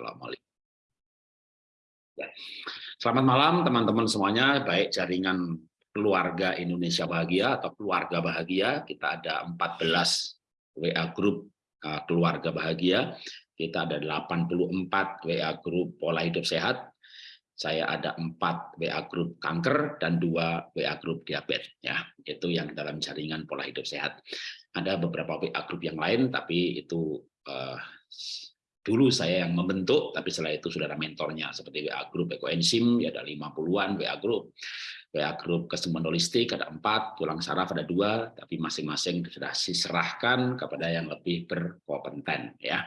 lihat. Ya. Selamat malam teman-teman semuanya, baik jaringan keluarga Indonesia Bahagia atau keluarga bahagia. Kita ada 14 WA grup uh, keluarga bahagia. Kita ada 84 WA grup pola hidup sehat. Saya ada empat WA grup kanker dan dua WA grup diabetes. Ya, itu yang dalam jaringan pola hidup sehat. Ada beberapa WA grup yang lain, tapi itu uh, dulu saya yang membentuk, tapi setelah itu sudah ada mentornya seperti WA Group Ekoenzim, ya ada 50-an WA Group. WA Group kesembuhan holistik ada empat, tulang saraf ada dua, tapi masing-masing sudah diserahkan kepada yang lebih berkompeten. ya.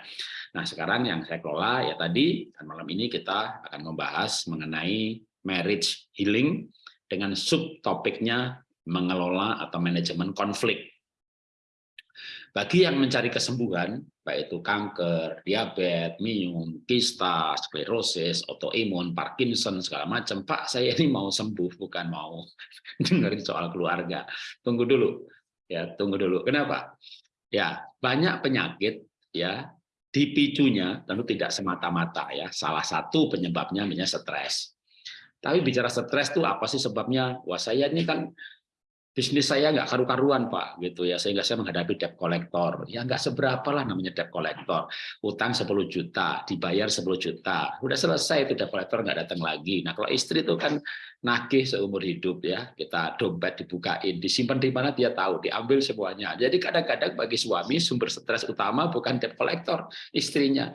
Nah sekarang yang saya kelola ya tadi, dan malam ini kita akan membahas mengenai marriage healing dengan subtopiknya mengelola atau manajemen konflik. Bagi yang mencari kesembuhan, baik itu kanker, diabetes, minum, kista, sklerosis, autoimun, Parkinson, segala macam, Pak, saya ini mau sembuh, bukan mau dengerin soal keluarga. Tunggu dulu, ya, tunggu dulu. Kenapa? Ya, banyak penyakit, ya, dipicunya tentu tidak semata-mata ya. Salah satu penyebabnya misalnya stres. Tapi bicara stres itu apa sih sebabnya? Wah, saya ini kan bisnis saya nggak karu-karuan pak gitu ya. Sehingga saya menghadapi debt collector. Ya nggak seberapa lah namanya debt collector. Utang 10 juta dibayar 10 juta. Udah selesai itu debt collector nggak datang lagi. Nah kalau istri itu kan nagih seumur hidup ya. Kita dompet dibukain disimpan di mana dia tahu diambil semuanya. Jadi kadang-kadang bagi suami sumber stres utama bukan debt collector istrinya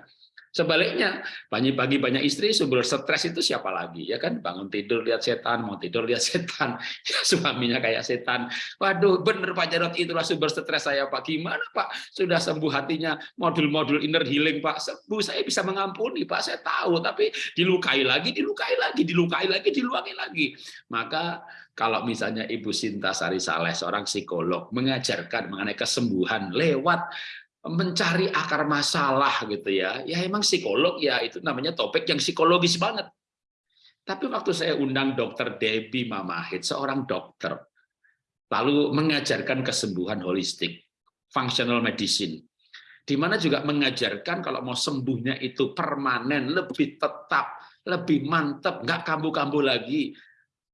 Sebaliknya, pagi-pagi banyak istri sumber stres itu siapa lagi? Ya kan bangun tidur lihat setan, mau tidur lihat setan, ya, suaminya kayak setan. Waduh, bener Pak Jarot itulah sumber stres saya Pak. Gimana Pak? Sudah sembuh hatinya modul-modul inner healing Pak. Sembuh saya bisa mengampuni Pak, saya tahu, tapi dilukai lagi, dilukai lagi, dilukai lagi, dilukai lagi. Maka kalau misalnya Ibu Sinta Sari Saleh, seorang psikolog, mengajarkan mengenai kesembuhan lewat mencari akar masalah gitu ya. Ya emang psikolog ya itu namanya topik yang psikologis banget. Tapi waktu saya undang dokter Debbie Mamahit, seorang dokter, lalu mengajarkan kesembuhan holistik, functional medicine, di mana juga mengajarkan kalau mau sembuhnya itu permanen, lebih tetap, lebih mantap, nggak kambuh-kambuh lagi,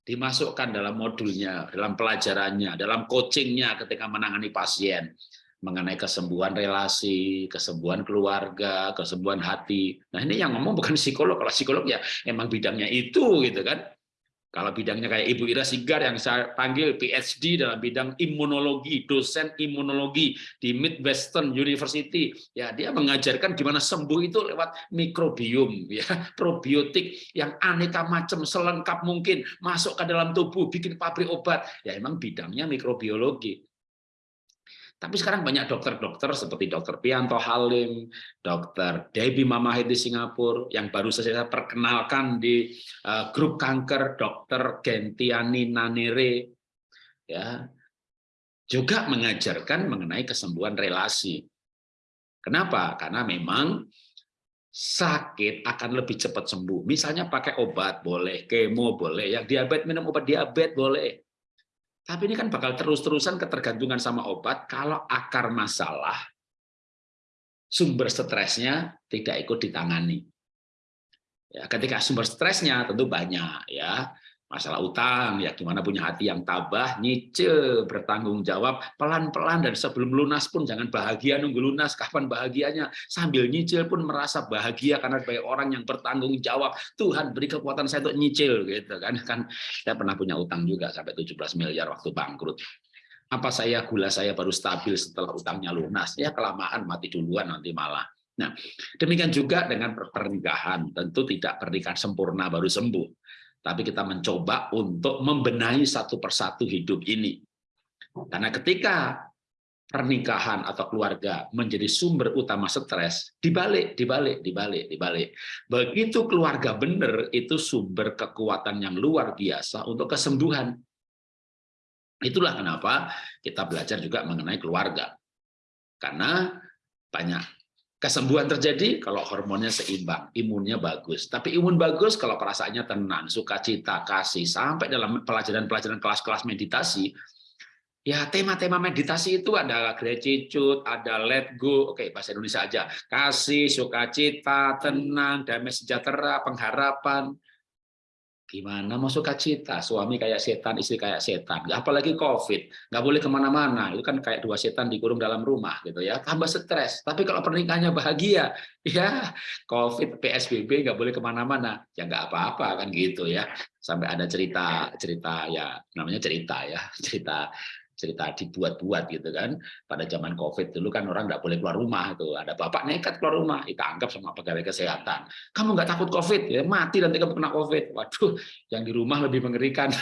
dimasukkan dalam modulnya, dalam pelajarannya, dalam coachingnya ketika menangani pasien mengenai kesembuhan relasi, kesembuhan keluarga, kesembuhan hati. Nah ini yang ngomong bukan psikolog, kalau psikolog ya emang bidangnya itu gitu kan. Kalau bidangnya kayak Ibu Ira Sigar yang saya panggil PhD dalam bidang imunologi, dosen imunologi di Midwestern University, ya dia mengajarkan gimana sembuh itu lewat mikrobiom, ya probiotik yang aneka macam selengkap mungkin masuk ke dalam tubuh, bikin pabrik obat, ya emang bidangnya mikrobiologi. Tapi sekarang banyak dokter-dokter seperti dokter Pianto Halim, dokter Debbie Mamahit di Singapura, yang baru saja saya perkenalkan di uh, grup kanker, dokter Gentiani Nanire, ya, juga mengajarkan mengenai kesembuhan relasi. Kenapa? Karena memang sakit akan lebih cepat sembuh. Misalnya pakai obat boleh, kemo boleh, yang diabetes minum obat diabetes boleh, tapi ini kan bakal terus-terusan ketergantungan sama obat kalau akar masalah sumber stresnya tidak ikut ditangani. Ya, ketika sumber stresnya tentu banyak ya masalah utang ya gimana punya hati yang tabah nyicil bertanggung jawab pelan-pelan dan sebelum lunas pun jangan bahagia nunggu lunas kapan bahagianya. Sambil nyicil pun merasa bahagia karena sebagai orang yang bertanggung jawab. Tuhan beri kekuatan saya untuk nyicil gitu kan. Kan saya pernah punya utang juga sampai 17 miliar waktu bangkrut. Apa saya gula saya baru stabil setelah utangnya lunas? Ya kelamaan mati duluan nanti malah. Nah, demikian juga dengan pernikahan, tentu tidak pernikahan sempurna baru sembuh tapi kita mencoba untuk membenahi satu persatu hidup ini. Karena ketika pernikahan atau keluarga menjadi sumber utama stres, dibalik, dibalik, dibalik, dibalik. Begitu keluarga benar, itu sumber kekuatan yang luar biasa untuk kesembuhan. Itulah kenapa kita belajar juga mengenai keluarga. Karena banyak Kesembuhan terjadi kalau hormonnya seimbang, imunnya bagus. Tapi imun bagus kalau perasaannya tenang, sukacita, kasih. Sampai dalam pelajaran-pelajaran kelas-kelas meditasi, Ya, tema-tema meditasi itu ada gratitude, ada let go, oke bahasa Indonesia aja. Kasih, sukacita, tenang, damai sejahtera, pengharapan. Gimana mau sukacita? Suami kayak setan, istri kayak setan. Apalagi COVID, nggak boleh ke mana-mana. Itu kan kayak dua setan dikurung dalam rumah, gitu ya. Tambah stres. Tapi kalau pernikahannya bahagia, ya COVID, PSBB nggak boleh ke mana-mana. Ya nggak apa-apa kan gitu ya. Sampai ada cerita, cerita ya namanya cerita ya, cerita cerita dibuat-buat gitu kan. Pada zaman covid dulu kan orang nggak boleh keluar rumah itu ada bapak nekat keluar rumah ditangkap sama pegawai kesehatan. Kamu nggak takut covid? Ya mati nanti kamu kena covid. Waduh yang di rumah lebih mengerikan.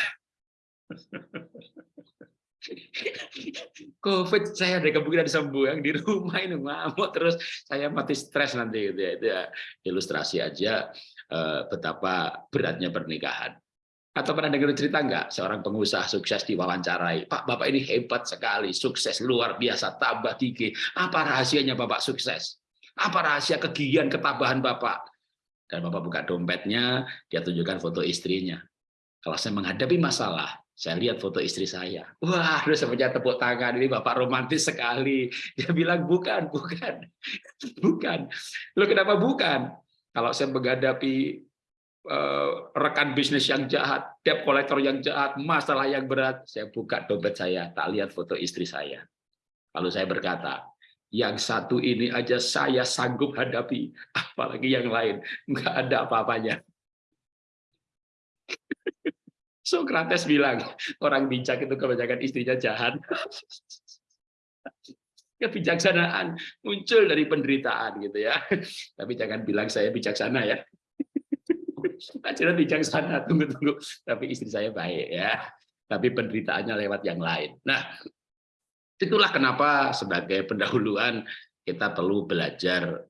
COVID saya ada kemungkinan sembuh yang di rumah ini ngamuk terus. Saya mati stres nanti gitu ya. Itu ya ilustrasi aja eh, betapa beratnya pernikahan atau pernah dengar cerita enggak seorang pengusaha sukses diwawancarai, Pak, Bapak ini hebat sekali, sukses luar biasa, tambah tinggi. Apa rahasianya Bapak sukses? Apa rahasia kegigihan ketabahan Bapak? Dan Bapak buka dompetnya, dia tunjukkan foto istrinya. Kalau saya menghadapi masalah, saya lihat foto istri saya. Wah, terus saya tepuk tangan, ini Bapak romantis sekali. Dia bilang, bukan, bukan. Bukan. Lo kenapa bukan? Kalau saya menghadapi rekan bisnis yang jahat, debt collector yang jahat, masalah yang berat, saya buka dompet saya, tak lihat foto istri saya. Lalu saya berkata, yang satu ini aja saya sanggup hadapi, apalagi yang lain, nggak ada apa-apanya. Socrates bilang, orang bijak itu kebanyakan istrinya jahat. Kebijaksanaan muncul dari penderitaan gitu ya. Tapi jangan bilang saya bijaksana ya. Ajaran bijaksana, tunggu-tunggu. Tapi istri saya baik ya. Tapi penderitaannya lewat yang lain. Nah, itulah kenapa sebagai pendahuluan kita perlu belajar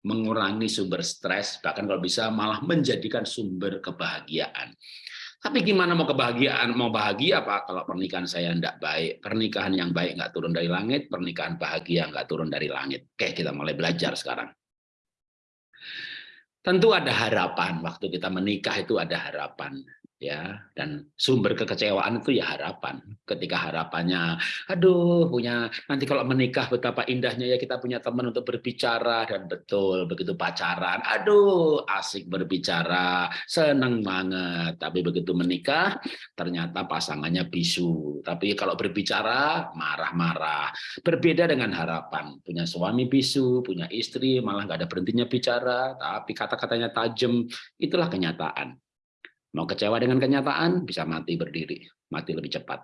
mengurangi sumber stres, bahkan kalau bisa malah menjadikan sumber kebahagiaan. Tapi gimana mau kebahagiaan, mau bahagia apa kalau pernikahan saya tidak baik, pernikahan yang baik nggak turun dari langit, pernikahan bahagia nggak turun dari langit. Oke, kita mulai belajar sekarang. Tentu ada harapan. Waktu kita menikah itu ada harapan ya dan sumber kekecewaan itu ya harapan. Ketika harapannya aduh punya nanti kalau menikah betapa indahnya ya kita punya teman untuk berbicara. Dan betul begitu pacaran aduh asik berbicara senang banget. Tapi begitu menikah ternyata pasangannya bisu. Tapi kalau berbicara marah-marah. Berbeda dengan harapan. Punya suami bisu punya istri malah nggak ada berhentinya bicara. Tapi kata-katanya tajam itulah kenyataan Mau kecewa dengan kenyataan, bisa mati berdiri, mati lebih cepat.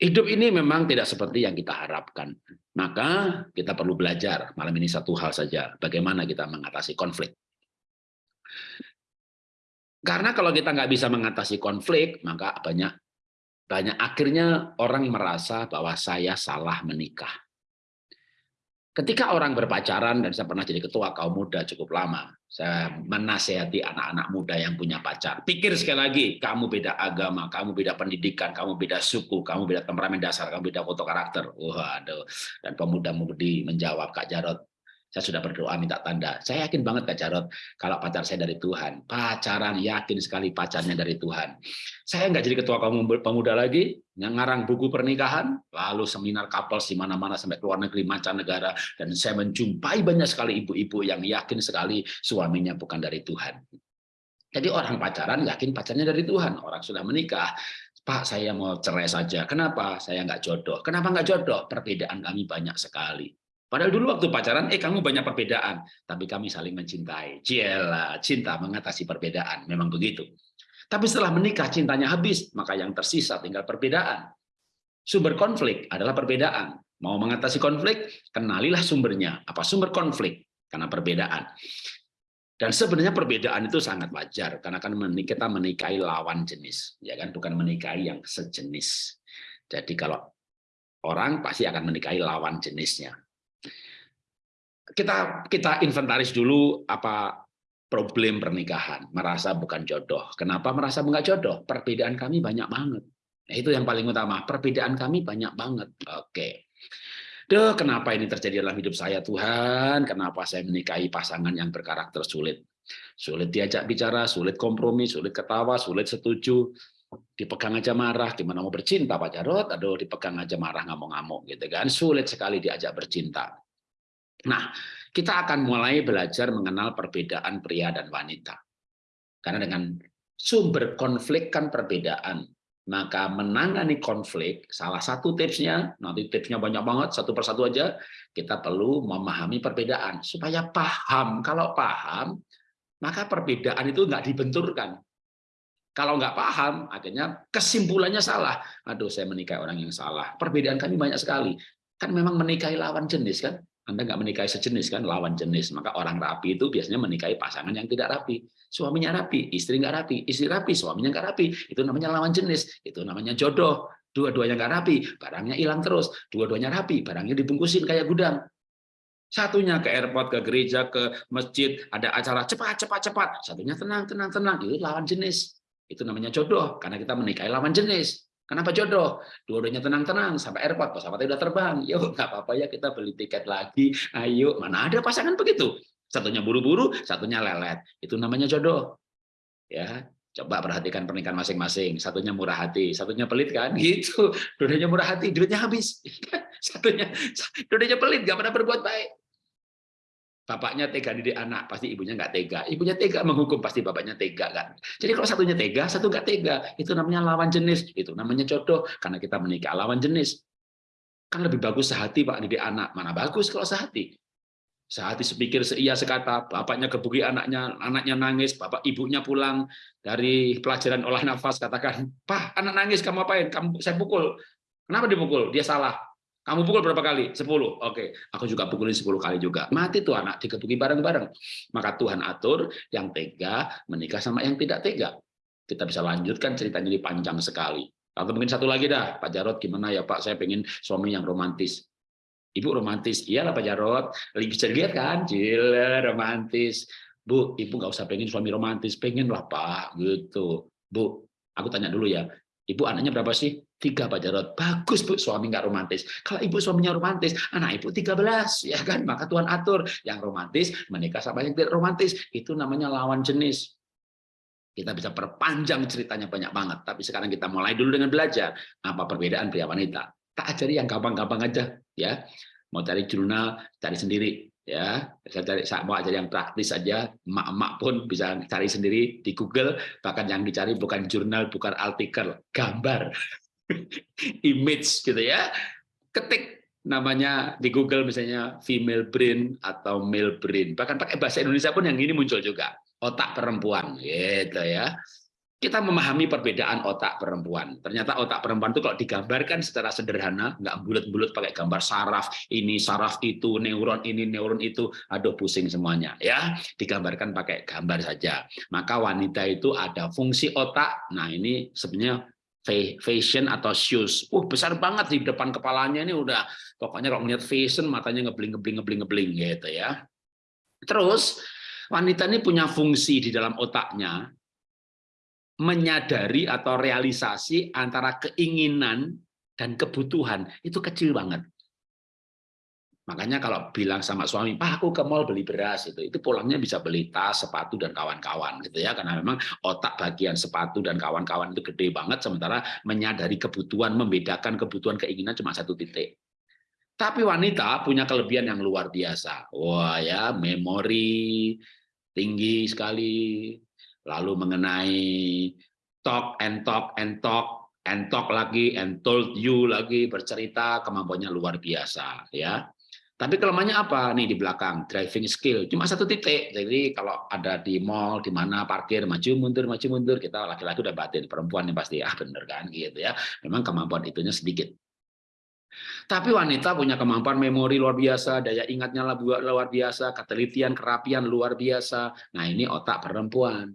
Hidup ini memang tidak seperti yang kita harapkan. Maka kita perlu belajar, malam ini satu hal saja, bagaimana kita mengatasi konflik. Karena kalau kita nggak bisa mengatasi konflik, maka banyak banyak akhirnya orang merasa bahwa saya salah menikah. Ketika orang berpacaran, dan saya pernah jadi ketua kaum muda cukup lama, saya menasehati anak-anak muda yang punya pacar. Pikir sekali lagi, kamu beda agama, kamu beda pendidikan, kamu beda suku, kamu beda temperamen dasar, kamu beda foto karakter. Waduh. Dan pemuda-mudi menjawab, Kak Jarot, saya sudah berdoa minta tanda. Saya yakin banget Kak Jarot, kalau pacar saya dari Tuhan. Pacaran yakin sekali pacarnya dari Tuhan. Saya nggak jadi ketua kaum pemuda lagi, ngarang buku pernikahan, lalu seminar couple di mana-mana sampai ke luar negeri, mancanegara, dan saya menjumpai banyak sekali ibu-ibu yang yakin sekali suaminya bukan dari Tuhan. Jadi orang pacaran yakin pacarnya dari Tuhan. Orang sudah menikah, Pak saya mau cerai saja. Kenapa? Saya nggak jodoh. Kenapa nggak jodoh? Perbedaan kami banyak sekali. Padahal dulu waktu pacaran, eh kamu banyak perbedaan, tapi kami saling mencintai. Ciela, cinta mengatasi perbedaan, memang begitu. Tapi setelah menikah cintanya habis, maka yang tersisa tinggal perbedaan. Sumber konflik adalah perbedaan. Mau mengatasi konflik, kenalilah sumbernya. Apa sumber konflik? Karena perbedaan. Dan sebenarnya perbedaan itu sangat wajar karena kan kita menikahi lawan jenis, ya kan bukan menikahi yang sejenis. Jadi kalau orang pasti akan menikahi lawan jenisnya kita kita inventaris dulu apa problem pernikahan, merasa bukan jodoh. Kenapa merasa bukan jodoh? Perbedaan kami banyak banget. Nah, itu yang paling utama. Perbedaan kami banyak banget. Oke. Duh, kenapa ini terjadi dalam hidup saya Tuhan? Kenapa saya menikahi pasangan yang berkarakter sulit? Sulit diajak bicara, sulit kompromi, sulit ketawa, sulit setuju. dipegang aja marah, gimana mau bercinta Pak Jarot, aduh dipegang aja marah ngamuk-ngamuk gitu kan, sulit sekali diajak bercinta. Nah, kita akan mulai belajar mengenal perbedaan pria dan wanita. Karena dengan sumber konflik kan perbedaan, maka menangani konflik, salah satu tipsnya, nanti tipsnya banyak banget, satu persatu aja, kita perlu memahami perbedaan. Supaya paham, kalau paham, maka perbedaan itu nggak dibenturkan. Kalau nggak paham, akhirnya kesimpulannya salah. Aduh, saya menikahi orang yang salah. Perbedaan kami banyak sekali. Kan memang menikahi lawan jenis kan? Anda nggak menikahi sejenis kan, lawan jenis. Maka orang rapi itu biasanya menikahi pasangan yang tidak rapi. Suaminya rapi, istri nggak rapi. Istri rapi, suaminya nggak rapi. Itu namanya lawan jenis. Itu namanya jodoh. Dua-duanya nggak rapi, barangnya hilang terus. Dua-duanya rapi, barangnya dibungkusin kayak gudang. Satunya ke airport, ke gereja, ke masjid, ada acara cepat, cepat, cepat. Satunya tenang, tenang, tenang. Itu lawan jenis. Itu namanya jodoh, karena kita menikahi lawan jenis. Kenapa jodoh? Dua-duanya tenang-tenang sampai airport, pesawatnya udah terbang. Yuk, nggak apa-apa ya kita beli tiket lagi. Ayo, mana ada pasangan begitu? Satunya buru-buru, satunya lelet. Itu namanya jodoh. Ya, coba perhatikan pernikahan masing-masing. Satunya murah hati, satunya pelit kan? Gitu. Dua-duanya murah hati, duitnya habis. Satunya, dua-duanya pelit, nggak pernah berbuat baik. Bapaknya tega didik anak, pasti ibunya nggak tega. Ibunya tega menghukum, pasti bapaknya tega kan. Jadi kalau satunya tega, satu nggak tega, itu namanya lawan jenis. Itu namanya jodoh, karena kita menikah lawan jenis. Kan lebih bagus sehati Pak didik anak. Mana bagus kalau sehati? Sehati sepikir, seia, sekata. Bapaknya kebuki anaknya, anaknya nangis. Bapak ibunya pulang dari pelajaran olah nafas, katakan, Pak, anak nangis, kamu apain? Kamu, saya pukul. Kenapa dipukul? Dia salah kamu pukul berapa kali? 10. Oke, aku juga pukulin 10 kali juga. Mati tuh anak, dikebuki bareng-bareng. Maka Tuhan atur yang tega menikah sama yang tidak tega. Kita bisa lanjutkan ceritanya ini panjang sekali. Atau mungkin satu lagi dah, Pak Jarot gimana ya Pak, saya pengen suami yang romantis. Ibu romantis, iyalah Pak Jarot. Bisa dilihat kan, gila romantis. Bu, ibu nggak usah pengen suami romantis, pengen lah Pak, gitu. Bu, aku tanya dulu ya, ibu anaknya berapa sih? Tiga Pak Jarot. Bagus Bu, suami nggak romantis. Kalau ibu suaminya romantis, anak ibu 13, ya kan? Maka Tuhan atur yang romantis menikah sama yang tidak romantis. Itu namanya lawan jenis. Kita bisa perpanjang ceritanya banyak banget. Tapi sekarang kita mulai dulu dengan belajar apa perbedaan pria wanita. Tak ajari yang gampang-gampang aja, ya. Mau cari jurnal, cari sendiri ya saya cari saya mau ajar yang praktis saja emak-emak pun bisa cari sendiri di Google bahkan yang dicari bukan jurnal bukan artikel gambar image gitu ya. Ketik namanya di Google misalnya female brain atau male brain. Bahkan pakai bahasa Indonesia pun yang ini muncul juga. Otak perempuan gitu ya. Kita memahami perbedaan otak perempuan. Ternyata otak perempuan itu kalau digambarkan secara sederhana, nggak bulat-bulat pakai gambar saraf, ini saraf itu, neuron ini, neuron itu, aduh pusing semuanya. ya Digambarkan pakai gambar saja. Maka wanita itu ada fungsi otak, nah ini sebenarnya fashion atau shoes. Uh, besar banget di depan kepalanya ini udah pokoknya kalau melihat fashion matanya ngebling ngebling ngebling ngebling gitu ya. Terus wanita ini punya fungsi di dalam otaknya menyadari atau realisasi antara keinginan dan kebutuhan itu kecil banget. Makanya kalau bilang sama suami, Pak aku ke mall beli beras itu, itu pulangnya bisa beli tas, sepatu dan kawan-kawan gitu ya, karena memang otak bagian sepatu dan kawan-kawan itu gede banget, sementara menyadari kebutuhan, membedakan kebutuhan keinginan cuma satu titik. Tapi wanita punya kelebihan yang luar biasa. Wah ya, memori tinggi sekali, lalu mengenai talk and talk and talk and talk lagi and told you lagi bercerita kemampuannya luar biasa ya tapi kelemahannya apa? Nih di belakang, driving skill. Cuma satu titik. Jadi kalau ada di mall, di mana parkir, maju mundur, maju mundur, kita laki-laki udah batin. Perempuan yang pasti, ah bener kan? gitu ya. Memang kemampuan itunya sedikit. Tapi wanita punya kemampuan memori luar biasa, daya ingatnya luar biasa, ketelitian, kerapian luar biasa. Nah ini otak perempuan.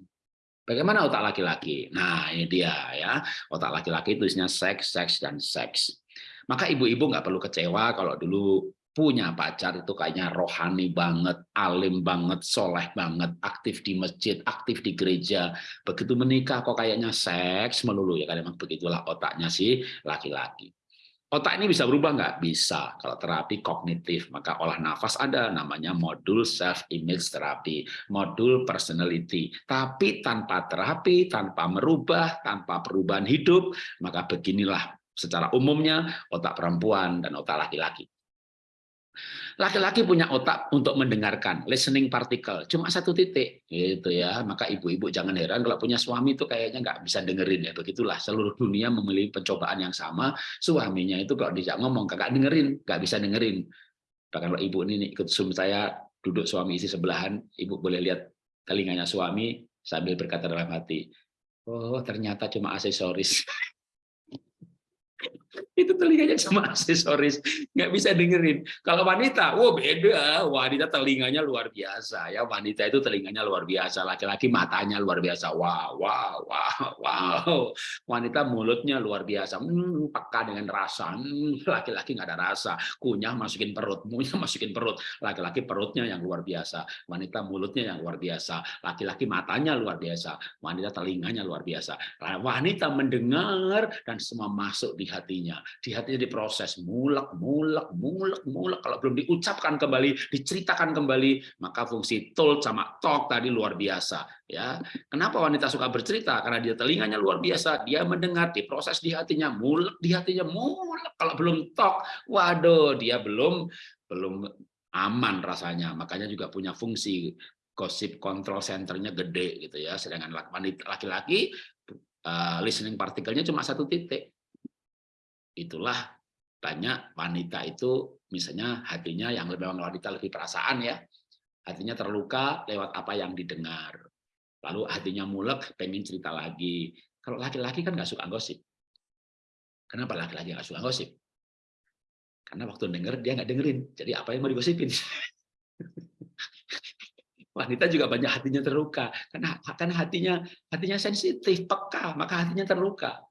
Bagaimana otak laki-laki? Nah ini dia ya, otak laki-laki itu isinya seks, seks, dan seks. Maka ibu-ibu nggak perlu kecewa kalau dulu punya pacar itu kayaknya rohani banget, alim banget, soleh banget, aktif di masjid, aktif di gereja. Begitu menikah kok kayaknya seks melulu ya kan memang begitulah otaknya si laki-laki. Otak ini bisa berubah nggak? Bisa. Kalau terapi kognitif, maka olah nafas ada namanya modul self-image terapi, modul personality. Tapi tanpa terapi, tanpa merubah, tanpa perubahan hidup, maka beginilah secara umumnya otak perempuan dan otak laki-laki. Laki-laki punya otak untuk mendengarkan, listening particle, cuma satu titik, gitu ya. Maka ibu-ibu jangan heran kalau punya suami itu kayaknya nggak bisa dengerin ya. Begitulah seluruh dunia memiliki pencobaan yang sama. Suaminya itu kalau dijak ngomong kakak dengerin, nggak bisa dengerin. Bahkan kalau ibu ini ikut zoom saya duduk suami isi sebelahan, ibu boleh lihat telinganya suami sambil berkata dalam hati, oh ternyata cuma aksesoris. itu telinganya cuma aksesoris. Nggak bisa dengerin. Kalau wanita wow beda. Wanita telinganya luar biasa ya. Wanita itu telinganya luar biasa laki-laki matanya luar biasa. Wow wow wow wow. Wanita mulutnya luar biasa. Hmm, peka dengan rasa. Hmm, laki-laki hmm, nggak ada rasa. Kunyah masukin perut kunyah masukin perut. Laki-laki perutnya yang luar biasa. Wanita mulutnya yang luar biasa. Laki-laki matanya luar biasa. Wanita telinganya luar biasa. Wanita mendengar dan semua masuk di hatinya di hatinya diproses mulek mulek mulek mulek. Kalau belum diucapkan kembali diceritakan kembali maka fungsi told sama talk tadi luar biasa ya. Kenapa wanita suka bercerita? Karena dia telinganya luar biasa dia mendengar diproses di hatinya mulek di hatinya mulek. Kalau belum talk waduh dia belum belum aman rasanya. Makanya juga punya fungsi gosip control centernya gede gitu ya. Sedangkan laki-laki uh, listening partikelnya cuma satu titik itulah banyak wanita itu misalnya hatinya yang lebih wanita lebih perasaan ya hatinya terluka lewat apa yang didengar. Lalu hatinya mulek pengen cerita lagi. Kalau laki-laki kan nggak suka gosip. Kenapa laki-laki nggak suka gosip? Karena waktu denger dia nggak dengerin. Jadi apa yang mau digosipin? Wanita juga banyak hatinya terluka. Karena karena hatinya hatinya sensitif peka maka hatinya terluka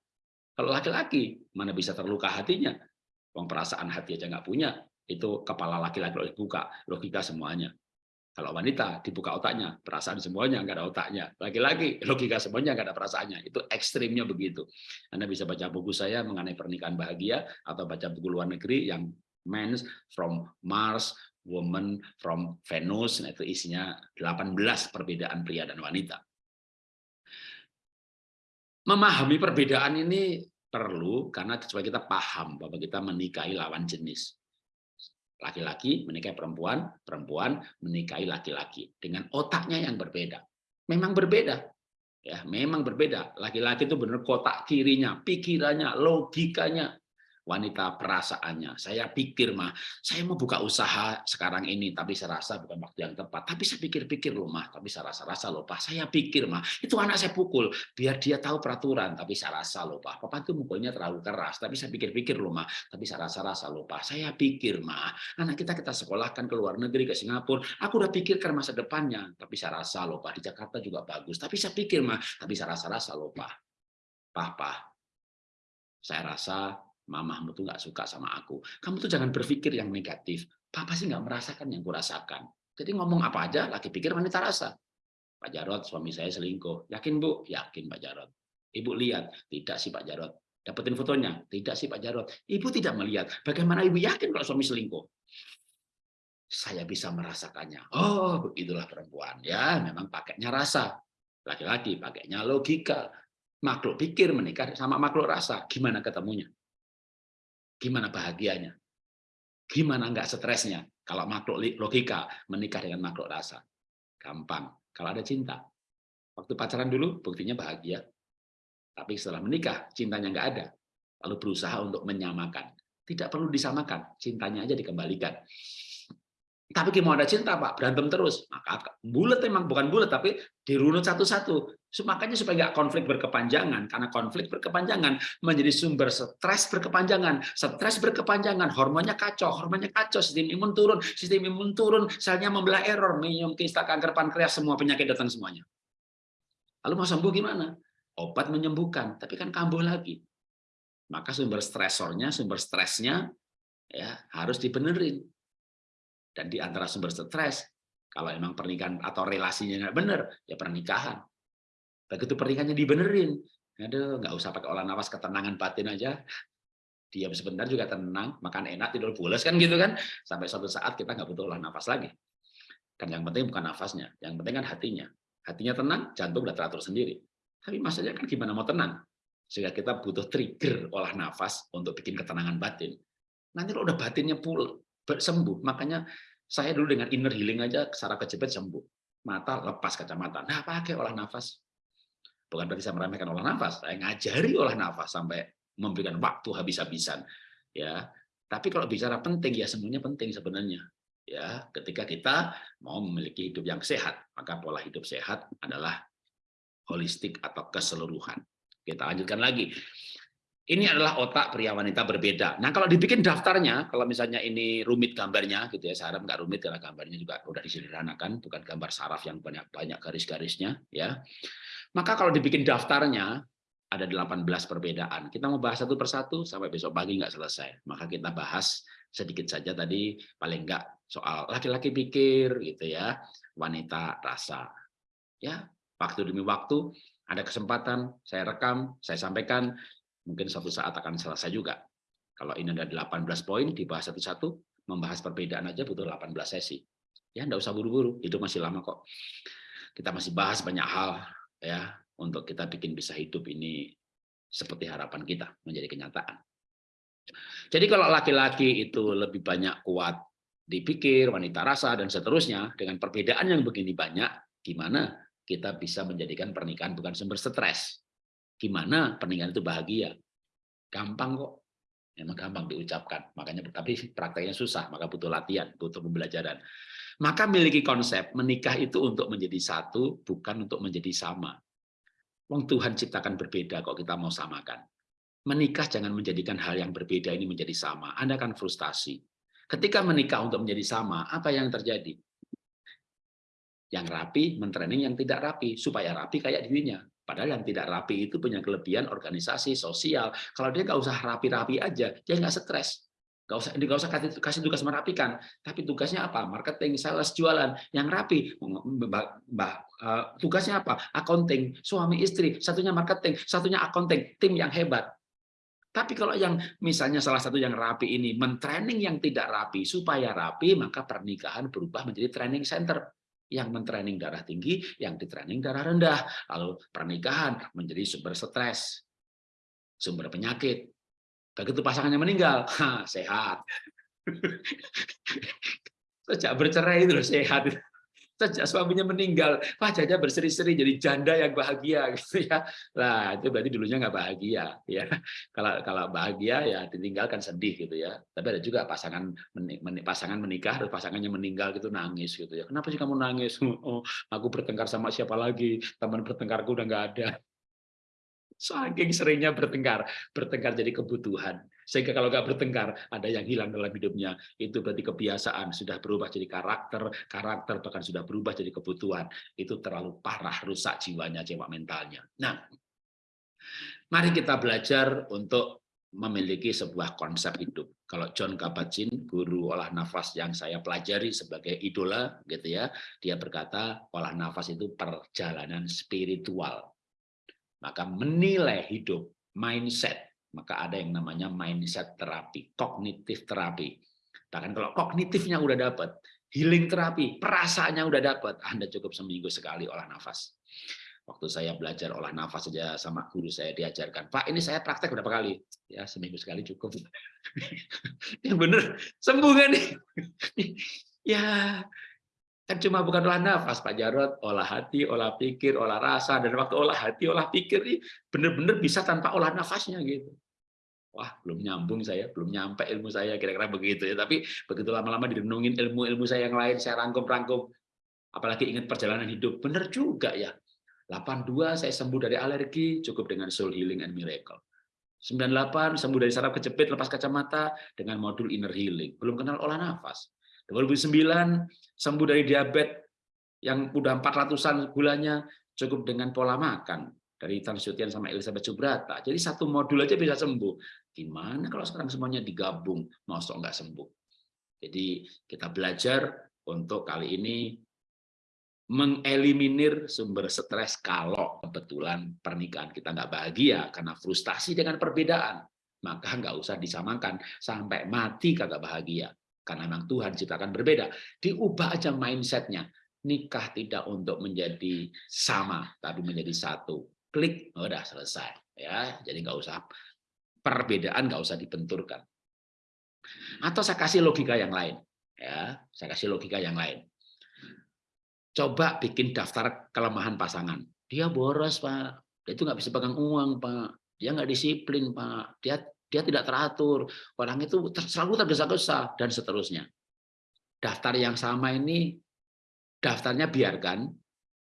kalau laki-laki, mana bisa terluka hatinya? Uang perasaan hati aja nggak punya, itu kepala laki-laki dibuka, logika semuanya. Kalau wanita dibuka otaknya, perasaan semuanya nggak ada otaknya. Laki-laki logika semuanya nggak ada perasaannya. Itu ekstrimnya begitu. Anda bisa baca buku saya mengenai pernikahan bahagia atau baca buku luar negeri yang Men from Mars, Woman from Venus. Nah, itu isinya 18 perbedaan pria dan wanita. Memahami perbedaan ini perlu karena supaya kita paham bahwa kita menikahi lawan jenis. Laki-laki menikahi perempuan, perempuan menikahi laki-laki dengan otaknya yang berbeda. Memang berbeda. Ya, memang berbeda. Laki-laki itu benar kotak kirinya, pikirannya, logikanya, wanita perasaannya. Saya pikir mah, saya mau buka usaha sekarang ini, tapi saya rasa bukan waktu yang tepat. Tapi saya pikir-pikir loh mah, tapi saya rasa-rasa loh pak. Saya pikir mah, itu anak saya pukul, biar dia tahu peraturan. Tapi saya rasa loh pak, papa itu mukulnya terlalu keras. Tapi saya pikir-pikir loh mah, tapi saya rasa-rasa loh pak. Saya pikir mah, anak kita kita sekolahkan ke luar negeri ke Singapura. Aku udah pikirkan masa depannya, tapi saya rasa loh pak di Jakarta juga bagus. Tapi saya pikir mah, tapi saya rasa-rasa loh pak. Papa, saya rasa mamahmu tuh nggak suka sama aku. Kamu tuh jangan berpikir yang negatif. Papa sih nggak merasakan yang kurasakan. Jadi ngomong apa aja, laki pikir wanita rasa. Pak Jarot, suami saya selingkuh. Yakin Bu? Yakin Pak Jarot. Ibu lihat? Tidak sih Pak Jarot. Dapetin fotonya? Tidak sih Pak Jarot. Ibu tidak melihat. Bagaimana Ibu yakin kalau suami selingkuh? Saya bisa merasakannya. Oh, begitulah perempuan. Ya, memang pakainya rasa. Laki-laki pakainya logika. Makhluk pikir menikah sama makhluk rasa. Gimana ketemunya? Gimana bahagianya? Gimana nggak stresnya? Kalau makhluk logika menikah dengan makhluk rasa. Gampang. Kalau ada cinta. Waktu pacaran dulu buktinya bahagia. Tapi setelah menikah cintanya nggak ada. Lalu berusaha untuk menyamakan. Tidak perlu disamakan. Cintanya aja dikembalikan. Tapi mau ada cinta Pak, berantem terus. Maka bulat memang bukan bulat, tapi dirunut satu-satu. Makanya supaya nggak konflik berkepanjangan, karena konflik berkepanjangan menjadi sumber stres berkepanjangan. Stres berkepanjangan, hormonnya kacau, hormonnya kacau, sistem imun turun, sistem imun turun, selnya membelah error, minum kista kanker pankreas, semua penyakit datang semuanya. Lalu mau sembuh gimana? Obat menyembuhkan, tapi kan kambuh lagi. Maka sumber stresornya, sumber stresnya ya harus dibenerin dan di antara sumber stres, kalau memang pernikahan atau relasinya nggak benar, ya pernikahan. Begitu pernikahannya dibenerin, aduh nggak usah pakai olah nafas ketenangan batin aja, diam sebentar juga tenang, makan enak, tidur pulas kan gitu kan. Sampai suatu saat kita nggak butuh olah nafas lagi. Kan yang penting bukan nafasnya, yang penting kan hatinya. Hatinya tenang, jantung udah teratur sendiri. Tapi maksudnya kan gimana mau tenang? Sehingga kita butuh trigger olah nafas untuk bikin ketenangan batin. Nanti kalau udah batinnya pul sembuh, makanya saya dulu dengan inner healing aja saraf kejepit sembuh. Mata lepas kacamata. Nah, pakai olah nafas. Bukan berarti saya meremehkan olah nafas, saya ngajari olah nafas sampai memberikan waktu habis-habisan. Ya, tapi kalau bicara penting ya semuanya penting sebenarnya. Ya, ketika kita mau memiliki hidup yang sehat, maka pola hidup sehat adalah holistik atau keseluruhan. Kita lanjutkan lagi. Ini adalah otak pria wanita berbeda. Nah, kalau dibikin daftarnya, kalau misalnya ini rumit gambarnya, gitu ya, saya harap nggak rumit karena gambarnya juga udah disederhanakan, bukan gambar saraf yang banyak banyak garis-garisnya, ya. Maka kalau dibikin daftarnya ada 18 perbedaan. Kita mau bahas satu persatu sampai besok pagi nggak selesai. Maka kita bahas sedikit saja tadi, paling nggak soal laki-laki pikir, gitu ya, wanita rasa, ya waktu demi waktu ada kesempatan saya rekam, saya sampaikan, mungkin suatu saat akan selesai juga. Kalau ini ada 18 poin, dibahas satu-satu, membahas perbedaan aja butuh 18 sesi. Ya, enggak usah buru-buru, hidup masih lama kok. Kita masih bahas banyak hal ya untuk kita bikin bisa hidup ini seperti harapan kita menjadi kenyataan. Jadi kalau laki-laki itu lebih banyak kuat dipikir, wanita rasa, dan seterusnya, dengan perbedaan yang begini banyak, gimana kita bisa menjadikan pernikahan bukan sumber stres. Gimana pernikahan itu bahagia? Gampang kok. Memang gampang diucapkan, makanya tapi prakteknya susah, maka butuh latihan, butuh pembelajaran. Maka miliki konsep menikah itu untuk menjadi satu, bukan untuk menjadi sama. Wong Tuhan ciptakan berbeda kok kita mau samakan. Menikah jangan menjadikan hal yang berbeda ini menjadi sama. Anda akan frustasi. Ketika menikah untuk menjadi sama, apa yang terjadi? Yang rapi mentraining yang tidak rapi supaya rapi kayak dirinya. Padahal yang tidak rapi itu punya kelebihan organisasi, sosial. Kalau dia nggak usah rapi-rapi aja, dia nggak stres. Nggak usah, nggak usah kasih, kasih tugas merapikan. Tapi tugasnya apa? Marketing, sales, jualan. Yang rapi, uh, tugasnya apa? Accounting, suami istri, satunya marketing, satunya accounting, tim yang hebat. Tapi kalau yang misalnya salah satu yang rapi ini mentraining yang tidak rapi supaya rapi, maka pernikahan berubah menjadi training center yang mentraining darah tinggi, yang ditraining darah rendah. Lalu pernikahan menjadi sumber stres, sumber penyakit. Begitu pasangannya meninggal, ha, sehat. Sejak bercerai itu loh sehat sejak suaminya meninggal wajahnya berseri-seri jadi janda yang bahagia gitu ya. Lah itu berarti dulunya nggak bahagia ya. Kalau kalau bahagia ya ditinggalkan sedih gitu ya. Tapi ada juga pasangan menik, pasangan menikah terus pasangannya meninggal gitu nangis gitu ya. Kenapa sih kamu nangis? Oh aku bertengkar sama siapa lagi? Teman bertengkarku udah nggak ada Saking seringnya bertengkar, bertengkar jadi kebutuhan. Sehingga kalau nggak bertengkar, ada yang hilang dalam hidupnya. Itu berarti kebiasaan, sudah berubah jadi karakter, karakter bahkan sudah berubah jadi kebutuhan. Itu terlalu parah, rusak jiwanya, jiwa mentalnya. Nah, mari kita belajar untuk memiliki sebuah konsep hidup. Kalau John Kabat-Zinn, guru olah nafas yang saya pelajari sebagai idola, gitu ya, dia berkata olah nafas itu perjalanan spiritual maka menilai hidup, mindset, maka ada yang namanya mindset terapi, kognitif terapi. Bahkan kalau kognitifnya udah dapat, healing terapi, perasaannya udah dapat, Anda cukup seminggu sekali olah nafas. Waktu saya belajar olah nafas saja sama guru saya diajarkan, Pak ini saya praktek berapa kali? Ya seminggu sekali cukup. yang bener sembuh kan nih? ya Kan cuma bukan olah nafas, Pak Jarot, olah hati, olah pikir, olah rasa, dan waktu olah hati, olah pikir ini benar-benar bisa tanpa olah nafasnya gitu. Wah, belum nyambung saya, belum nyampe ilmu saya, kira-kira begitu ya. Tapi begitu lama-lama direnungin ilmu-ilmu saya yang lain, saya rangkum-rangkum. Apalagi ingat perjalanan hidup, benar juga ya. 82 saya sembuh dari alergi, cukup dengan soul healing and miracle. 98 sembuh dari saraf kejepit lepas kacamata dengan modul inner healing. Belum kenal olah nafas. 2009 sembuh dari diabetes yang udah 400-an gulanya cukup dengan pola makan dari Tan Sutian sama Elizabeth Subrata. Jadi satu modul aja bisa sembuh. Gimana kalau sekarang semuanya digabung, mau nggak sembuh? Jadi kita belajar untuk kali ini mengeliminir sumber stres kalau kebetulan pernikahan kita nggak bahagia karena frustasi dengan perbedaan. maka nggak usah disamakan sampai mati kagak bahagia karena memang Tuhan ciptakan berbeda. Diubah aja mindsetnya. Nikah tidak untuk menjadi sama tapi menjadi satu. Klik udah selesai ya. Jadi nggak usah perbedaan nggak usah dibenturkan. Atau saya kasih logika yang lain ya. Saya kasih logika yang lain. Coba bikin daftar kelemahan pasangan. Dia boros pak. Dia itu nggak bisa pegang uang pak. Dia nggak disiplin pak. Dia dia tidak teratur, orang itu selalu tergesa-gesa, dan seterusnya. Daftar yang sama ini, daftarnya biarkan,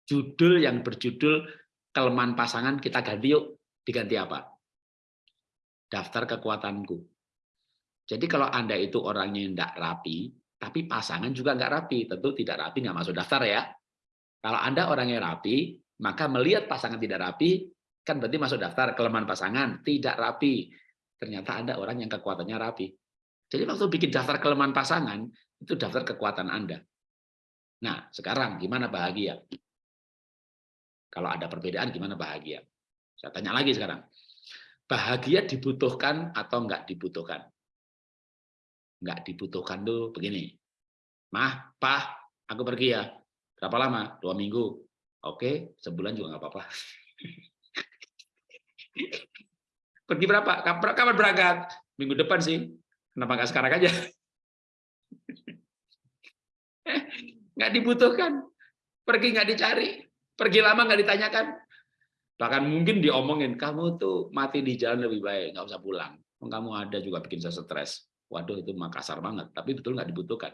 judul yang berjudul kelemahan pasangan kita ganti yuk, diganti apa? Daftar kekuatanku. Jadi kalau Anda itu orangnya yang tidak rapi, tapi pasangan juga nggak rapi, tentu tidak rapi nggak masuk daftar ya. Kalau Anda orangnya rapi, maka melihat pasangan tidak rapi, kan berarti masuk daftar kelemahan pasangan, tidak rapi ternyata ada orang yang kekuatannya rapi. Jadi waktu bikin daftar kelemahan pasangan, itu daftar kekuatan Anda. Nah, sekarang gimana bahagia? Kalau ada perbedaan, gimana bahagia? Saya tanya lagi sekarang. Bahagia dibutuhkan atau enggak dibutuhkan? Enggak dibutuhkan tuh begini. Mah, Pah, aku pergi ya. Berapa lama? Dua minggu. Oke, sebulan juga nggak apa-apa. Pergi berapa? Kapan berangkat? Minggu depan sih. Kenapa nggak sekarang aja? nggak dibutuhkan. Pergi nggak dicari. Pergi lama nggak ditanyakan. Bahkan mungkin diomongin, kamu tuh mati di jalan lebih baik, nggak usah pulang. Kamu ada juga bikin saya stres. Waduh, itu makasar banget. Tapi betul nggak dibutuhkan.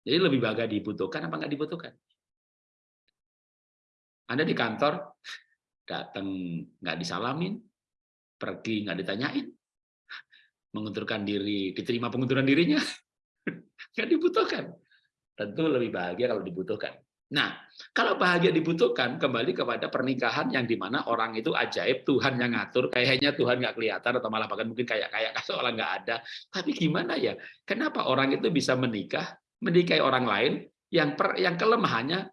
Jadi lebih bahagia dibutuhkan apa nggak dibutuhkan? Anda di kantor, datang nggak disalamin, pergi nggak ditanyain, mengundurkan diri, diterima pengunduran dirinya, nggak dibutuhkan. Tentu lebih bahagia kalau dibutuhkan. Nah, kalau bahagia dibutuhkan, kembali kepada pernikahan yang di mana orang itu ajaib, Tuhan yang ngatur, kayaknya Tuhan nggak kelihatan, atau malah bahkan mungkin kayak-kayak seolah nggak ada. Tapi gimana ya, kenapa orang itu bisa menikah, menikahi orang lain, yang per, yang kelemahannya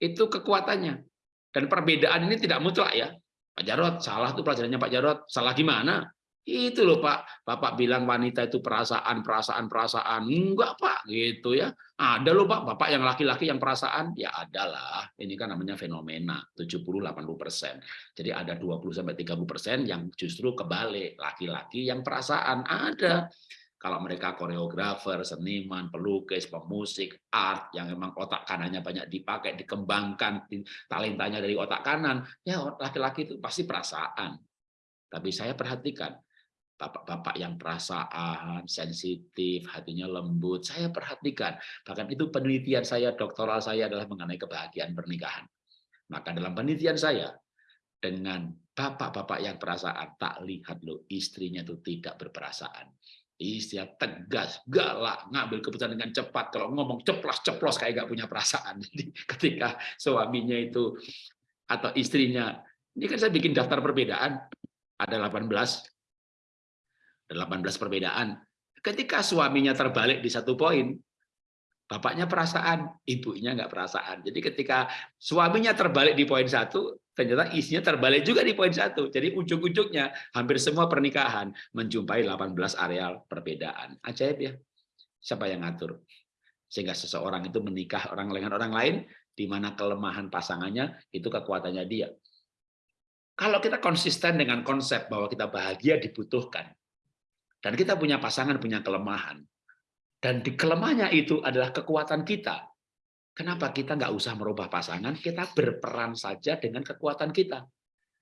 itu kekuatannya. Dan perbedaan ini tidak mutlak ya. Pak Jarot, salah tuh pelajarannya Pak Jarot. Salah gimana? Itu loh Pak, Bapak bilang wanita itu perasaan, perasaan, perasaan. Enggak Pak, gitu ya. Ada loh Pak, Bapak yang laki-laki yang perasaan. Ya adalah, ini kan namanya fenomena, 70-80%. Jadi ada 20-30% yang justru kebalik, laki-laki yang perasaan. Ada. Kalau mereka koreografer, seniman, pelukis, pemusik, art yang memang otak kanannya banyak dipakai, dikembangkan, talentanya dari otak kanan, ya laki-laki itu pasti perasaan. Tapi saya perhatikan, bapak-bapak yang perasaan, sensitif, hatinya lembut, saya perhatikan. Bahkan itu penelitian saya, doktoral saya adalah mengenai kebahagiaan pernikahan. Maka dalam penelitian saya, dengan bapak-bapak yang perasaan, tak lihat loh istrinya itu tidak berperasaan Istri tegas, galak, ngambil keputusan dengan cepat. Kalau ngomong ceplos-ceplos kayak gak punya perasaan. Jadi ketika suaminya itu atau istrinya, ini kan saya bikin daftar perbedaan, ada 18, ada 18 perbedaan. Ketika suaminya terbalik di satu poin, bapaknya perasaan, ibunya nggak perasaan. Jadi ketika suaminya terbalik di poin satu, ternyata isinya terbalik juga di poin satu. Jadi ujung-ujungnya hampir semua pernikahan menjumpai 18 areal perbedaan. Ajaib ya. Siapa yang ngatur? Sehingga seseorang itu menikah orang dengan orang lain, di mana kelemahan pasangannya itu kekuatannya dia. Kalau kita konsisten dengan konsep bahwa kita bahagia dibutuhkan, dan kita punya pasangan punya kelemahan, dan di kelemahannya itu adalah kekuatan kita, Kenapa kita nggak usah merubah pasangan, kita berperan saja dengan kekuatan kita.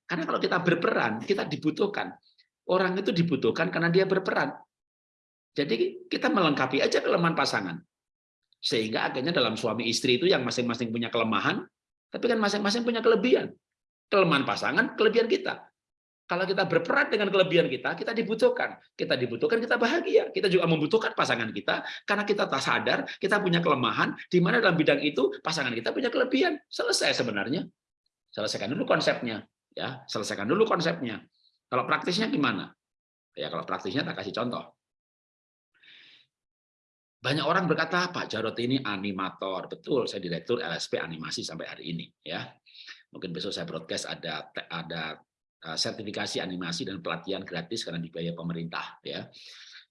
Karena kalau kita berperan, kita dibutuhkan. Orang itu dibutuhkan karena dia berperan. Jadi kita melengkapi aja kelemahan pasangan. Sehingga akhirnya dalam suami istri itu yang masing-masing punya kelemahan, tapi kan masing-masing punya kelebihan. Kelemahan pasangan, kelebihan kita. Kalau kita berperan dengan kelebihan kita, kita dibutuhkan. Kita dibutuhkan, kita bahagia. Kita juga membutuhkan pasangan kita, karena kita tak sadar, kita punya kelemahan, di mana dalam bidang itu pasangan kita punya kelebihan. Selesai sebenarnya. Selesaikan dulu konsepnya. ya Selesaikan dulu konsepnya. Kalau praktisnya gimana? Ya Kalau praktisnya tak kasih contoh. Banyak orang berkata, Pak Jarot ini animator. Betul, saya direktur LSP animasi sampai hari ini. ya Mungkin besok saya broadcast ada ada sertifikasi animasi dan pelatihan gratis karena dibayar pemerintah. Ya,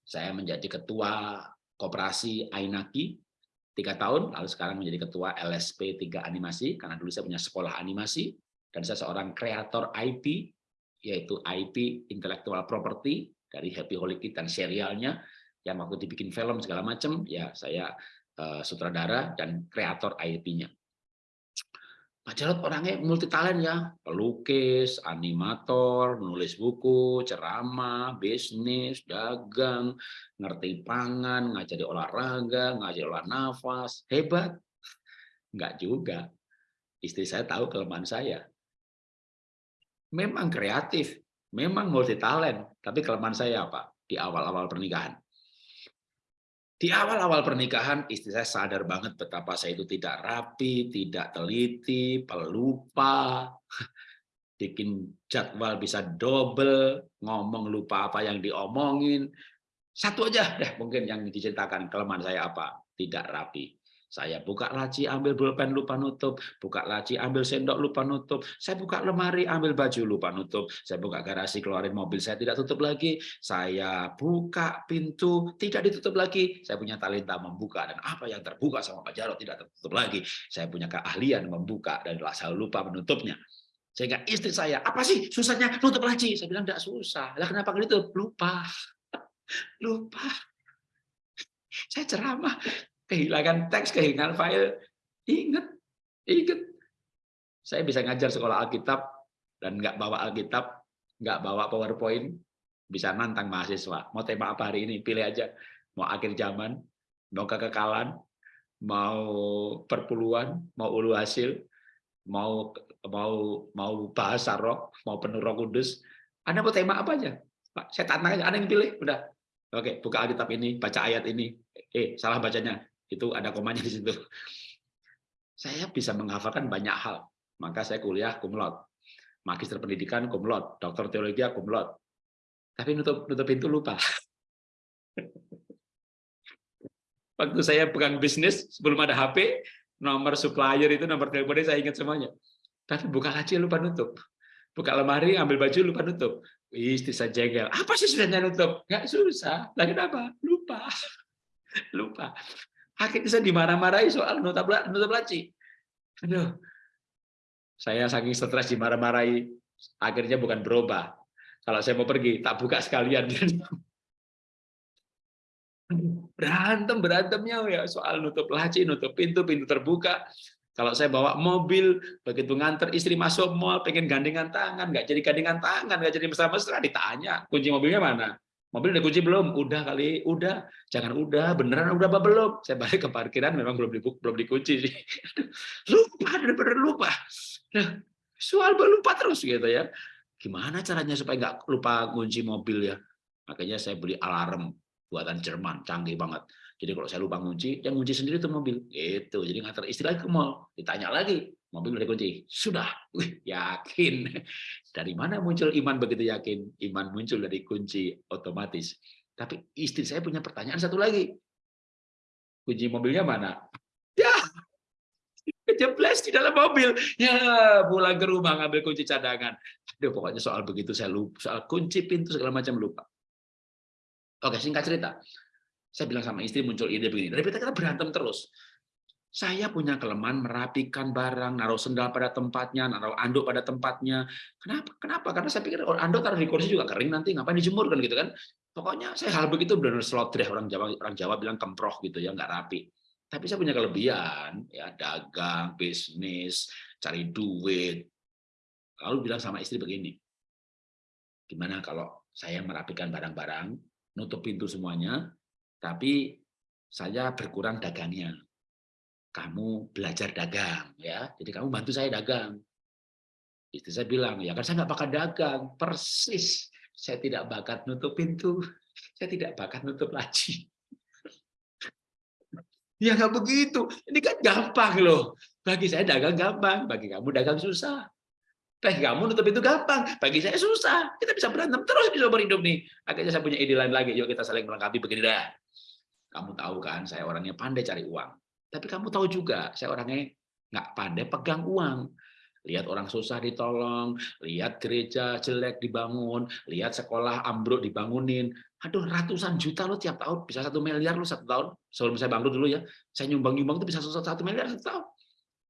saya menjadi ketua koperasi Ainaki tiga tahun, lalu sekarang menjadi ketua LSP 3 Animasi karena dulu saya punya sekolah animasi dan saya seorang kreator IP yaitu IP intellectual property dari Happy Holy Kid dan serialnya yang waktu dibikin film segala macam ya saya uh, sutradara dan kreator IP-nya. Pak Jarod orangnya multi talent ya, pelukis, animator, menulis buku, ceramah, bisnis, dagang, ngerti pangan, ngajari olahraga, ngajari olah nafas, hebat. Enggak juga. Istri saya tahu kelemahan saya memang kreatif, memang multi talent, tapi kelemahan saya apa? Di awal-awal pernikahan. Di awal-awal pernikahan, istri saya sadar banget betapa saya itu tidak rapi, tidak teliti, pelupa, bikin jadwal bisa double, ngomong lupa apa yang diomongin. Satu aja deh mungkin yang diceritakan kelemahan saya apa? Tidak rapi. Saya buka laci, ambil pulpen, lupa nutup. Buka laci, ambil sendok, lupa nutup. Saya buka lemari, ambil baju, lupa nutup. Saya buka garasi, keluarin mobil, saya tidak tutup lagi. Saya buka pintu, tidak ditutup lagi. Saya punya talenta membuka. Dan apa yang terbuka sama Pak Jarod tidak tertutup lagi. Saya punya keahlian membuka dan saya lupa menutupnya. Sehingga istri saya, apa sih susahnya nutup laci? Saya bilang, tidak susah. Lah kenapa gitu? Lupa. Lupa. Saya ceramah, kehilangan teks, kehilangan file. Ingat, ingat. Saya bisa ngajar sekolah Alkitab dan nggak bawa Alkitab, nggak bawa PowerPoint, bisa nantang mahasiswa. Mau tema apa hari ini? Pilih aja. Mau akhir zaman, mau kekekalan, mau perpuluhan, mau ulu hasil, mau mau mau bahasa roh, mau penuh roh kudus. Anda mau tema apa aja? Pak, saya tantang aja. Anda yang pilih, udah. Oke, buka Alkitab ini, baca ayat ini. Eh, salah bacanya itu ada komanya di situ. Saya bisa menghafalkan banyak hal, maka saya kuliah kumlot, magister pendidikan kumlot, dokter teologi kumlot. Tapi nutup nutup pintu lupa. Waktu saya pegang bisnis sebelum ada HP, nomor supplier itu nomor teleponnya saya ingat semuanya. Tapi buka laci lupa nutup. Buka lemari, ambil baju lupa nutup. Istri saya jengkel. Apa sih susahnya nutup? Gak susah. Lagi apa? Lupa. Lupa. Akhirnya saya dimarah-marahi soal nutup laci. Aduh, saya saking stres dimarah-marahi, akhirnya bukan berubah. Kalau saya mau pergi, tak buka sekalian. Berantem, berantemnya ya soal nutup laci, nutup pintu, pintu terbuka. Kalau saya bawa mobil, begitu nganter istri masuk mall, pengen gandengan tangan, nggak jadi gandengan tangan, nggak jadi mesra-mesra, ditanya, kunci mobilnya mana? Mobil udah kunci belum? Udah kali, udah. Jangan udah, beneran udah apa belum? Saya balik ke parkiran, memang belum dibuka, belum dikunci sih. lupa, bener-bener lupa. Nah, soal lupa terus gitu ya. Gimana caranya supaya nggak lupa kunci mobil ya? Makanya saya beli alarm buatan Jerman, canggih banget. Jadi kalau saya lupa kunci, yang kunci sendiri itu mobil. Gitu. Jadi ngantar istri lagi ke mall, ditanya lagi, mobil udah dikunci. Sudah, Wih, yakin. Dari mana muncul iman begitu yakin? Iman muncul dari kunci otomatis. Tapi istri saya punya pertanyaan satu lagi. Kunci mobilnya mana? Ya, kejeblos di dalam mobil. Ya, pulang ke rumah ngambil kunci cadangan. Aduh, pokoknya soal begitu saya lupa. Soal kunci pintu segala macam lupa. Oke, singkat cerita. Saya bilang sama istri muncul ide begini. Dari kita berantem terus. Saya punya kelemahan merapikan barang, naruh sendal pada tempatnya, naruh anduk pada tempatnya. Kenapa? Kenapa? Karena saya pikir orang anduk taruh di kursi juga kering nanti, ngapain dijemur kan gitu kan? Pokoknya saya hal begitu benar deh orang Jawa orang Jawa bilang kemproh gitu ya, nggak rapi. Tapi saya punya kelebihan, ya dagang, bisnis, cari duit. Lalu bilang sama istri begini, gimana kalau saya merapikan barang-barang, nutup pintu semuanya, tapi saya berkurang dagangnya kamu belajar dagang ya. Jadi kamu bantu saya dagang. Istri saya bilang ya kan saya nggak bakat dagang. Persis. Saya tidak bakat nutup pintu. Saya tidak bakat nutup laci ya nggak begitu. Ini kan gampang loh. Bagi saya dagang gampang bagi kamu dagang susah. Bagi kamu nutup pintu gampang bagi saya susah. Kita bisa berantem terus bisa berhidup nih. Akhirnya saya punya ide lain lagi. Yuk kita saling melengkapi begini dah. Kamu tahu kan saya orangnya pandai cari uang tapi kamu tahu juga, saya orangnya nggak pandai pegang uang. Lihat orang susah ditolong, lihat gereja jelek dibangun, lihat sekolah ambruk dibangunin. Aduh, ratusan juta lo tiap tahun, bisa satu miliar lo satu tahun. Sebelum saya bangkrut dulu ya, saya nyumbang-nyumbang itu bisa satu miliar satu tahun.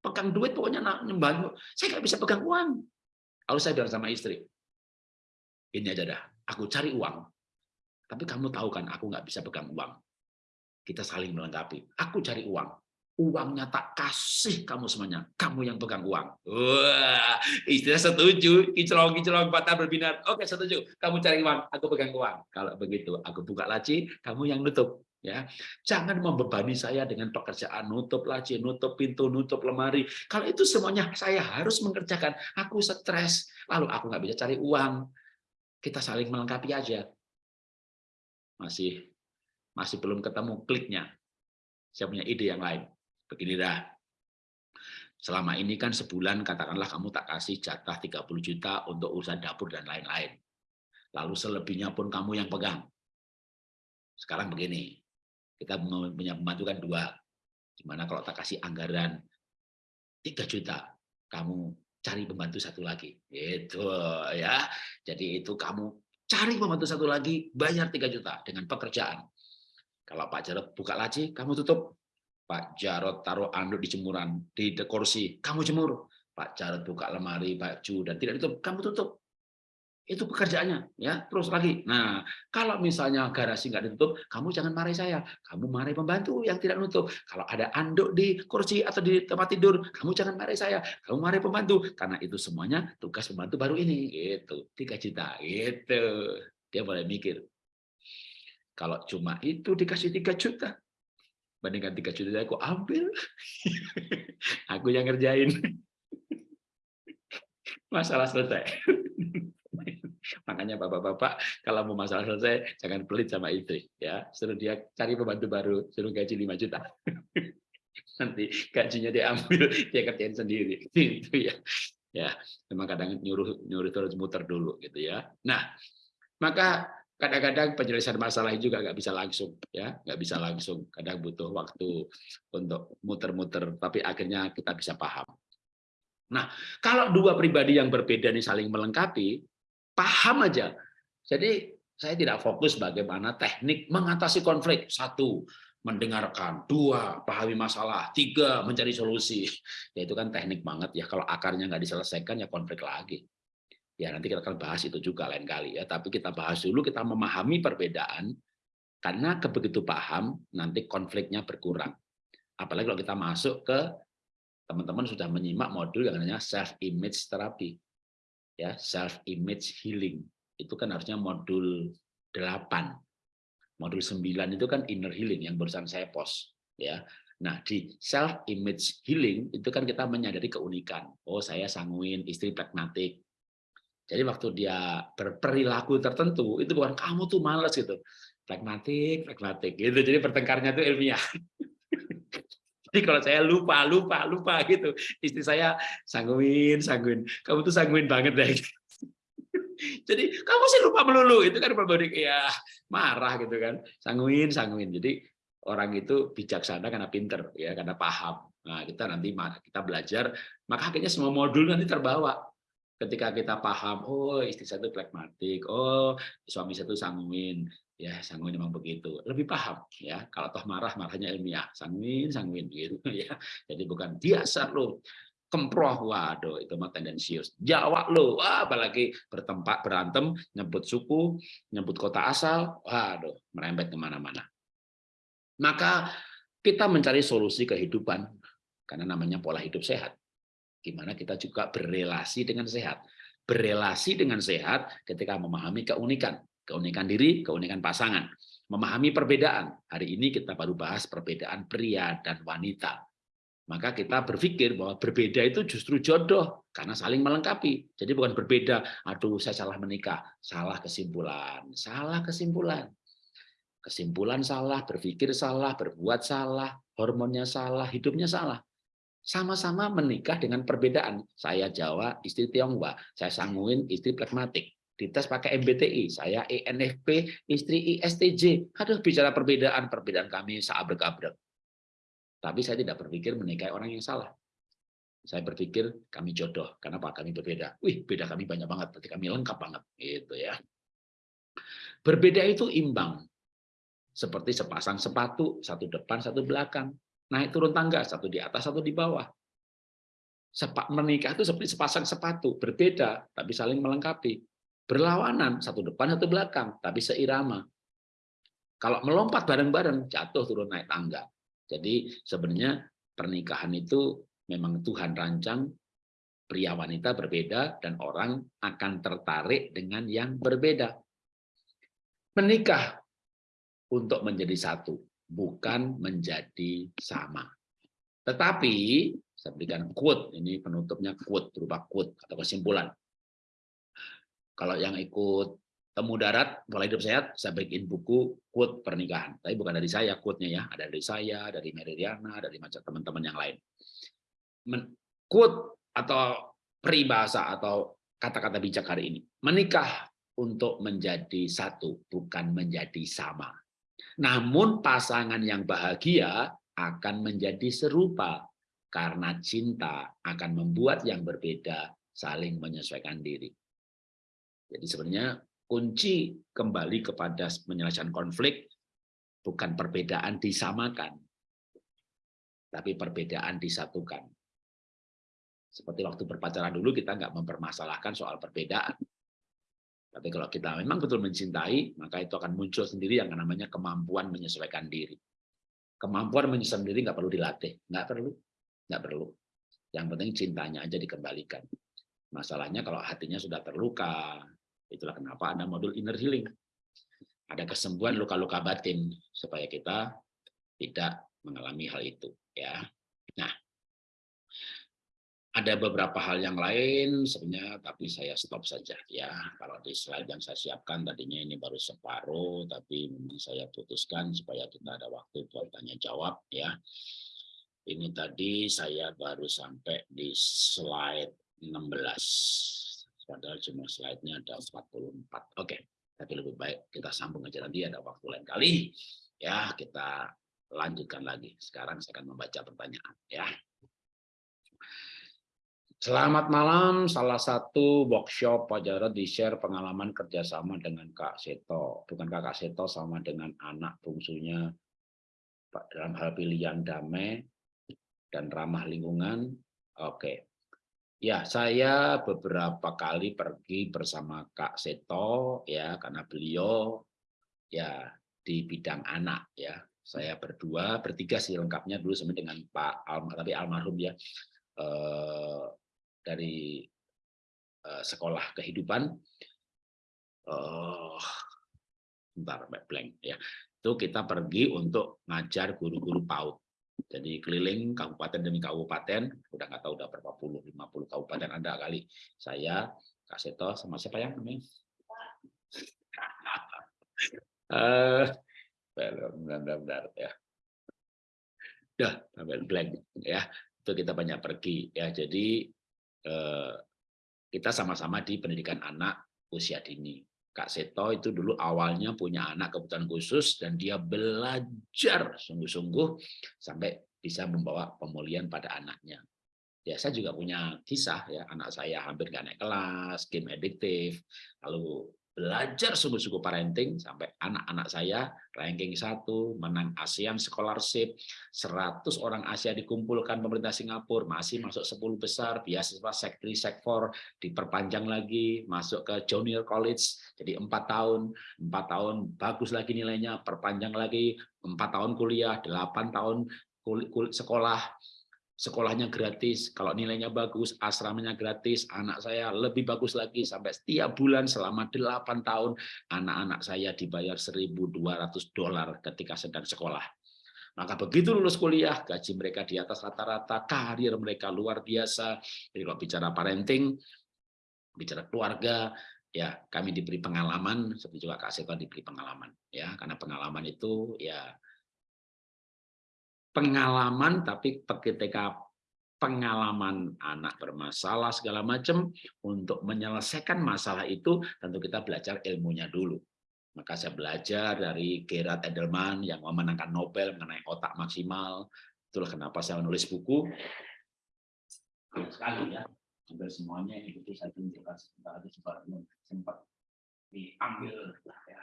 Pegang duit pokoknya nyumbang. Saya nggak bisa pegang uang. Lalu saya bilang sama istri, ini aja dah, aku cari uang. Tapi kamu tahu kan, aku nggak bisa pegang uang. Kita saling melengkapi. Aku cari uang, uangnya tak kasih kamu semuanya, kamu yang pegang uang. Wah, istilah setuju, kicelong-kicelong patah berbinar. Oke, setuju. Kamu cari uang, aku pegang uang. Kalau begitu, aku buka laci, kamu yang nutup. Ya, jangan membebani saya dengan pekerjaan nutup laci, nutup pintu, nutup lemari. Kalau itu semuanya saya harus mengerjakan, aku stres. Lalu aku nggak bisa cari uang. Kita saling melengkapi aja. Masih masih belum ketemu kliknya. Saya punya ide yang lain begini dah. Selama ini kan sebulan katakanlah kamu tak kasih jatah 30 juta untuk urusan dapur dan lain-lain. Lalu selebihnya pun kamu yang pegang. Sekarang begini, kita punya pembantu kan dua. Gimana kalau tak kasih anggaran 3 juta, kamu cari pembantu satu lagi. Itu ya. Jadi itu kamu cari pembantu satu lagi, bayar 3 juta dengan pekerjaan. Kalau Pak Jarod buka laci, kamu tutup Pak Jarod taruh anduk di jemuran, di kursi, kamu jemur. Pak Jarod buka lemari, baju, dan tidak ditutup, kamu tutup. Itu pekerjaannya, ya. Terus lagi. Nah, kalau misalnya garasi nggak ditutup, kamu jangan marahi saya. Kamu marahi pembantu yang tidak nutup. Kalau ada anduk di kursi atau di tempat tidur, kamu jangan marahi saya. Kamu marahi pembantu. Karena itu semuanya tugas pembantu baru ini. Itu tiga juta. Itu dia boleh mikir. Kalau cuma itu dikasih tiga juta, bandingkan tiga juta aku ambil. Aku yang ngerjain. Masalah selesai. Makanya bapak-bapak kalau mau masalah selesai jangan pelit sama istri ya. Suruh dia cari pembantu baru suruh gaji 5 juta. Nanti gajinya diambil dia kerjain sendiri. Itu ya. Ya memang kadang nyuruh nyuruh terus muter dulu gitu ya. Nah maka kadang-kadang penyelesaian masalah juga nggak bisa langsung ya. Nggak bisa langsung. Kadang butuh waktu untuk muter-muter tapi akhirnya kita bisa paham. Nah kalau dua pribadi yang berbeda ini saling melengkapi paham aja. Jadi saya tidak fokus bagaimana teknik mengatasi konflik. Satu mendengarkan. Dua pahami masalah. Tiga mencari solusi. Ya itu kan teknik banget. Ya kalau akarnya nggak diselesaikan ya konflik lagi Ya nanti kita akan bahas itu juga lain kali ya. Tapi kita bahas dulu kita memahami perbedaan karena kebegitu paham nanti konfliknya berkurang. Apalagi kalau kita masuk ke teman-teman sudah menyimak modul yang namanya self image therapy. Ya, self image healing. Itu kan harusnya modul 8. Modul 9 itu kan inner healing yang barusan saya post ya. Nah, di self image healing itu kan kita menyadari keunikan. Oh, saya sanguin, istri pragmatik, jadi waktu dia berperilaku tertentu, itu bukan kamu tuh males gitu. Pragmatik, pragmatik gitu. Jadi pertengkarnya itu ilmiah. Jadi kalau saya lupa, lupa, lupa gitu. Istri saya sangguin, sangguin. Kamu tuh sangguin banget deh. Jadi kamu sih lupa melulu. Itu kan berbalik ya marah gitu kan. Sangguin, sangguin. Jadi orang itu bijaksana karena pinter ya, karena paham. Nah, kita nanti kita belajar, maka akhirnya semua modul nanti terbawa ketika kita paham oh istri saya itu pragmatik oh suami saya itu sanguin. Ya sanguin memang begitu. Lebih paham ya. Kalau toh marah marahnya ilmiah. Sanguin sanguin gitu ya. Jadi bukan biasa lo kemproh. Waduh itu mah tendensius. Jawa lo wah apalagi bertempat berantem nyebut suku nyebut kota asal. Waduh merembet ke mana-mana. Maka kita mencari solusi kehidupan karena namanya pola hidup sehat Gimana kita juga berrelasi dengan sehat. Berrelasi dengan sehat ketika memahami keunikan. Keunikan diri, keunikan pasangan. Memahami perbedaan. Hari ini kita baru bahas perbedaan pria dan wanita. Maka kita berpikir bahwa berbeda itu justru jodoh karena saling melengkapi. Jadi bukan berbeda, aduh saya salah menikah, salah kesimpulan, salah kesimpulan. Kesimpulan salah, berpikir salah, berbuat salah, hormonnya salah, hidupnya salah sama-sama menikah dengan perbedaan. Saya Jawa, istri Tionghoa. Saya Sanguin, istri pragmatik. Dites pakai MBTI, saya ENFP, istri ISTJ. Aduh, bicara perbedaan, perbedaan kami seabrek-abrek. Tapi saya tidak berpikir menikahi orang yang salah. saya berpikir kami jodoh. Kenapa? Kami berbeda. Wih, beda kami banyak banget. Berarti kami lengkap banget. Gitu ya. Berbeda itu imbang. Seperti sepasang sepatu, satu depan, satu belakang. Naik turun tangga, satu di atas, satu di bawah. Sepak menikah itu seperti sepasang sepatu, berbeda, tapi saling melengkapi. Berlawanan, satu depan, satu belakang, tapi seirama. Kalau melompat bareng-bareng, jatuh turun naik tangga. Jadi sebenarnya pernikahan itu memang Tuhan rancang pria wanita berbeda dan orang akan tertarik dengan yang berbeda. Menikah untuk menjadi satu, bukan menjadi sama. Tetapi, saya berikan quote, ini penutupnya quote, berupa quote atau kesimpulan. Kalau yang ikut temu darat, mulai hidup sehat, saya bikin buku quote pernikahan. Tapi bukan dari saya quote-nya ya, ada dari saya, dari Meridiana, dari macam teman-teman yang lain quote atau peribahasa atau kata-kata bijak hari ini. Menikah untuk menjadi satu, bukan menjadi sama. Namun pasangan yang bahagia akan menjadi serupa karena cinta akan membuat yang berbeda saling menyesuaikan diri. Jadi sebenarnya kunci kembali kepada menyelesaikan konflik bukan perbedaan disamakan, tapi perbedaan disatukan. Seperti waktu berpacaran dulu kita nggak mempermasalahkan soal perbedaan. Tapi kalau kita memang betul mencintai, maka itu akan muncul sendiri yang namanya kemampuan menyesuaikan diri. Kemampuan menyesuaikan diri nggak perlu dilatih, nggak perlu, nggak perlu. Yang penting cintanya aja dikembalikan. Masalahnya kalau hatinya sudah terluka, itulah kenapa ada modul inner healing. Ada kesembuhan luka-luka batin supaya kita tidak mengalami hal itu. Ya, nah ada beberapa hal yang lain sebenarnya, tapi saya stop saja ya. Kalau di slide yang saya siapkan tadinya ini baru separuh, tapi memang saya putuskan supaya kita ada waktu buat tanya jawab ya. Ini tadi saya baru sampai di slide 16. Padahal cuma slide-nya ada 44. Oke, tapi lebih baik kita sambung aja nanti ada waktu lain kali. Ya, kita lanjutkan lagi. Sekarang saya akan membaca pertanyaan ya. Selamat malam, salah satu workshop Pak Jarod di-share pengalaman kerjasama dengan Kak Seto. Bukan Kak Seto sama dengan anak bungsunya dalam hal pilihan damai dan ramah lingkungan. Oke. Ya, saya beberapa kali pergi bersama Kak Seto ya karena beliau ya di bidang anak ya. Saya berdua, bertiga sih lengkapnya dulu sama dengan Pak Alma, tapi almarhum ya. Eh, dari uh, sekolah kehidupan. Uh, bentar blank ya. Itu kita pergi untuk ngajar guru-guru PAUD. Jadi keliling kabupaten demi kabupaten udah nggak tahu udah berapa puluh lima puluh kabupaten ada kali. Saya Kak Seto sama siapa yang namanya? Uh, benar-benar ya. Udah blank ya. Itu kita banyak pergi ya. Jadi Eh, kita sama-sama di pendidikan anak usia dini. Kak Seto itu dulu awalnya punya anak kebutuhan khusus dan dia belajar sungguh-sungguh sampai bisa membawa pemulihan pada anaknya. Ya, saya juga punya kisah ya, anak saya hampir nggak naik kelas, game addictive, lalu belajar sungguh-sungguh parenting sampai anak-anak saya ranking satu menang ASEAN Scholarship 100 orang Asia dikumpulkan pemerintah Singapura masih masuk 10 besar beasiswa sek 3 sek 4 diperpanjang lagi masuk ke junior college jadi empat tahun empat tahun bagus lagi nilainya perpanjang lagi empat tahun kuliah 8 tahun sekolah sekolahnya gratis, kalau nilainya bagus, asramanya gratis, anak saya lebih bagus lagi, sampai setiap bulan selama 8 tahun, anak-anak saya dibayar 1.200 dolar ketika sedang sekolah. Maka begitu lulus kuliah, gaji mereka di atas rata-rata, karir mereka luar biasa. Jadi kalau bicara parenting, bicara keluarga, ya kami diberi pengalaman, seperti juga Kak Seto diberi pengalaman. ya Karena pengalaman itu ya pengalaman tapi ketika pengalaman anak bermasalah segala macam untuk menyelesaikan masalah itu tentu kita belajar ilmunya dulu. Maka saya belajar dari Gerard Edelman yang memenangkan Nobel mengenai otak maksimal. Itulah kenapa saya menulis buku. Sekali ya. Hampir semuanya itu saya tunjukkan sebentar lagi sempat sempat diambil ya.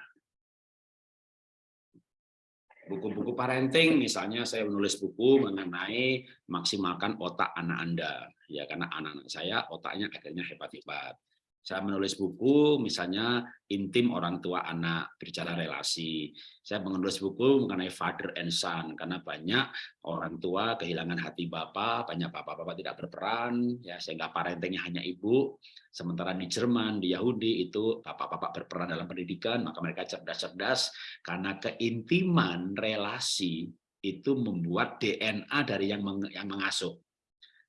Buku-buku parenting, misalnya saya menulis buku mengenai maksimalkan otak anak Anda, ya karena anak-anak saya otaknya akhirnya hebat-hebat. Saya menulis buku, misalnya intim orang tua anak, bicara relasi. Saya menulis buku mengenai father and son, karena banyak orang tua kehilangan hati bapak, banyak bapak-bapak tidak berperan, ya sehingga parentingnya hanya ibu. Sementara di Jerman, di Yahudi itu bapak-bapak berperan dalam pendidikan, maka mereka cerdas-cerdas karena keintiman relasi itu membuat DNA dari yang mengasuh.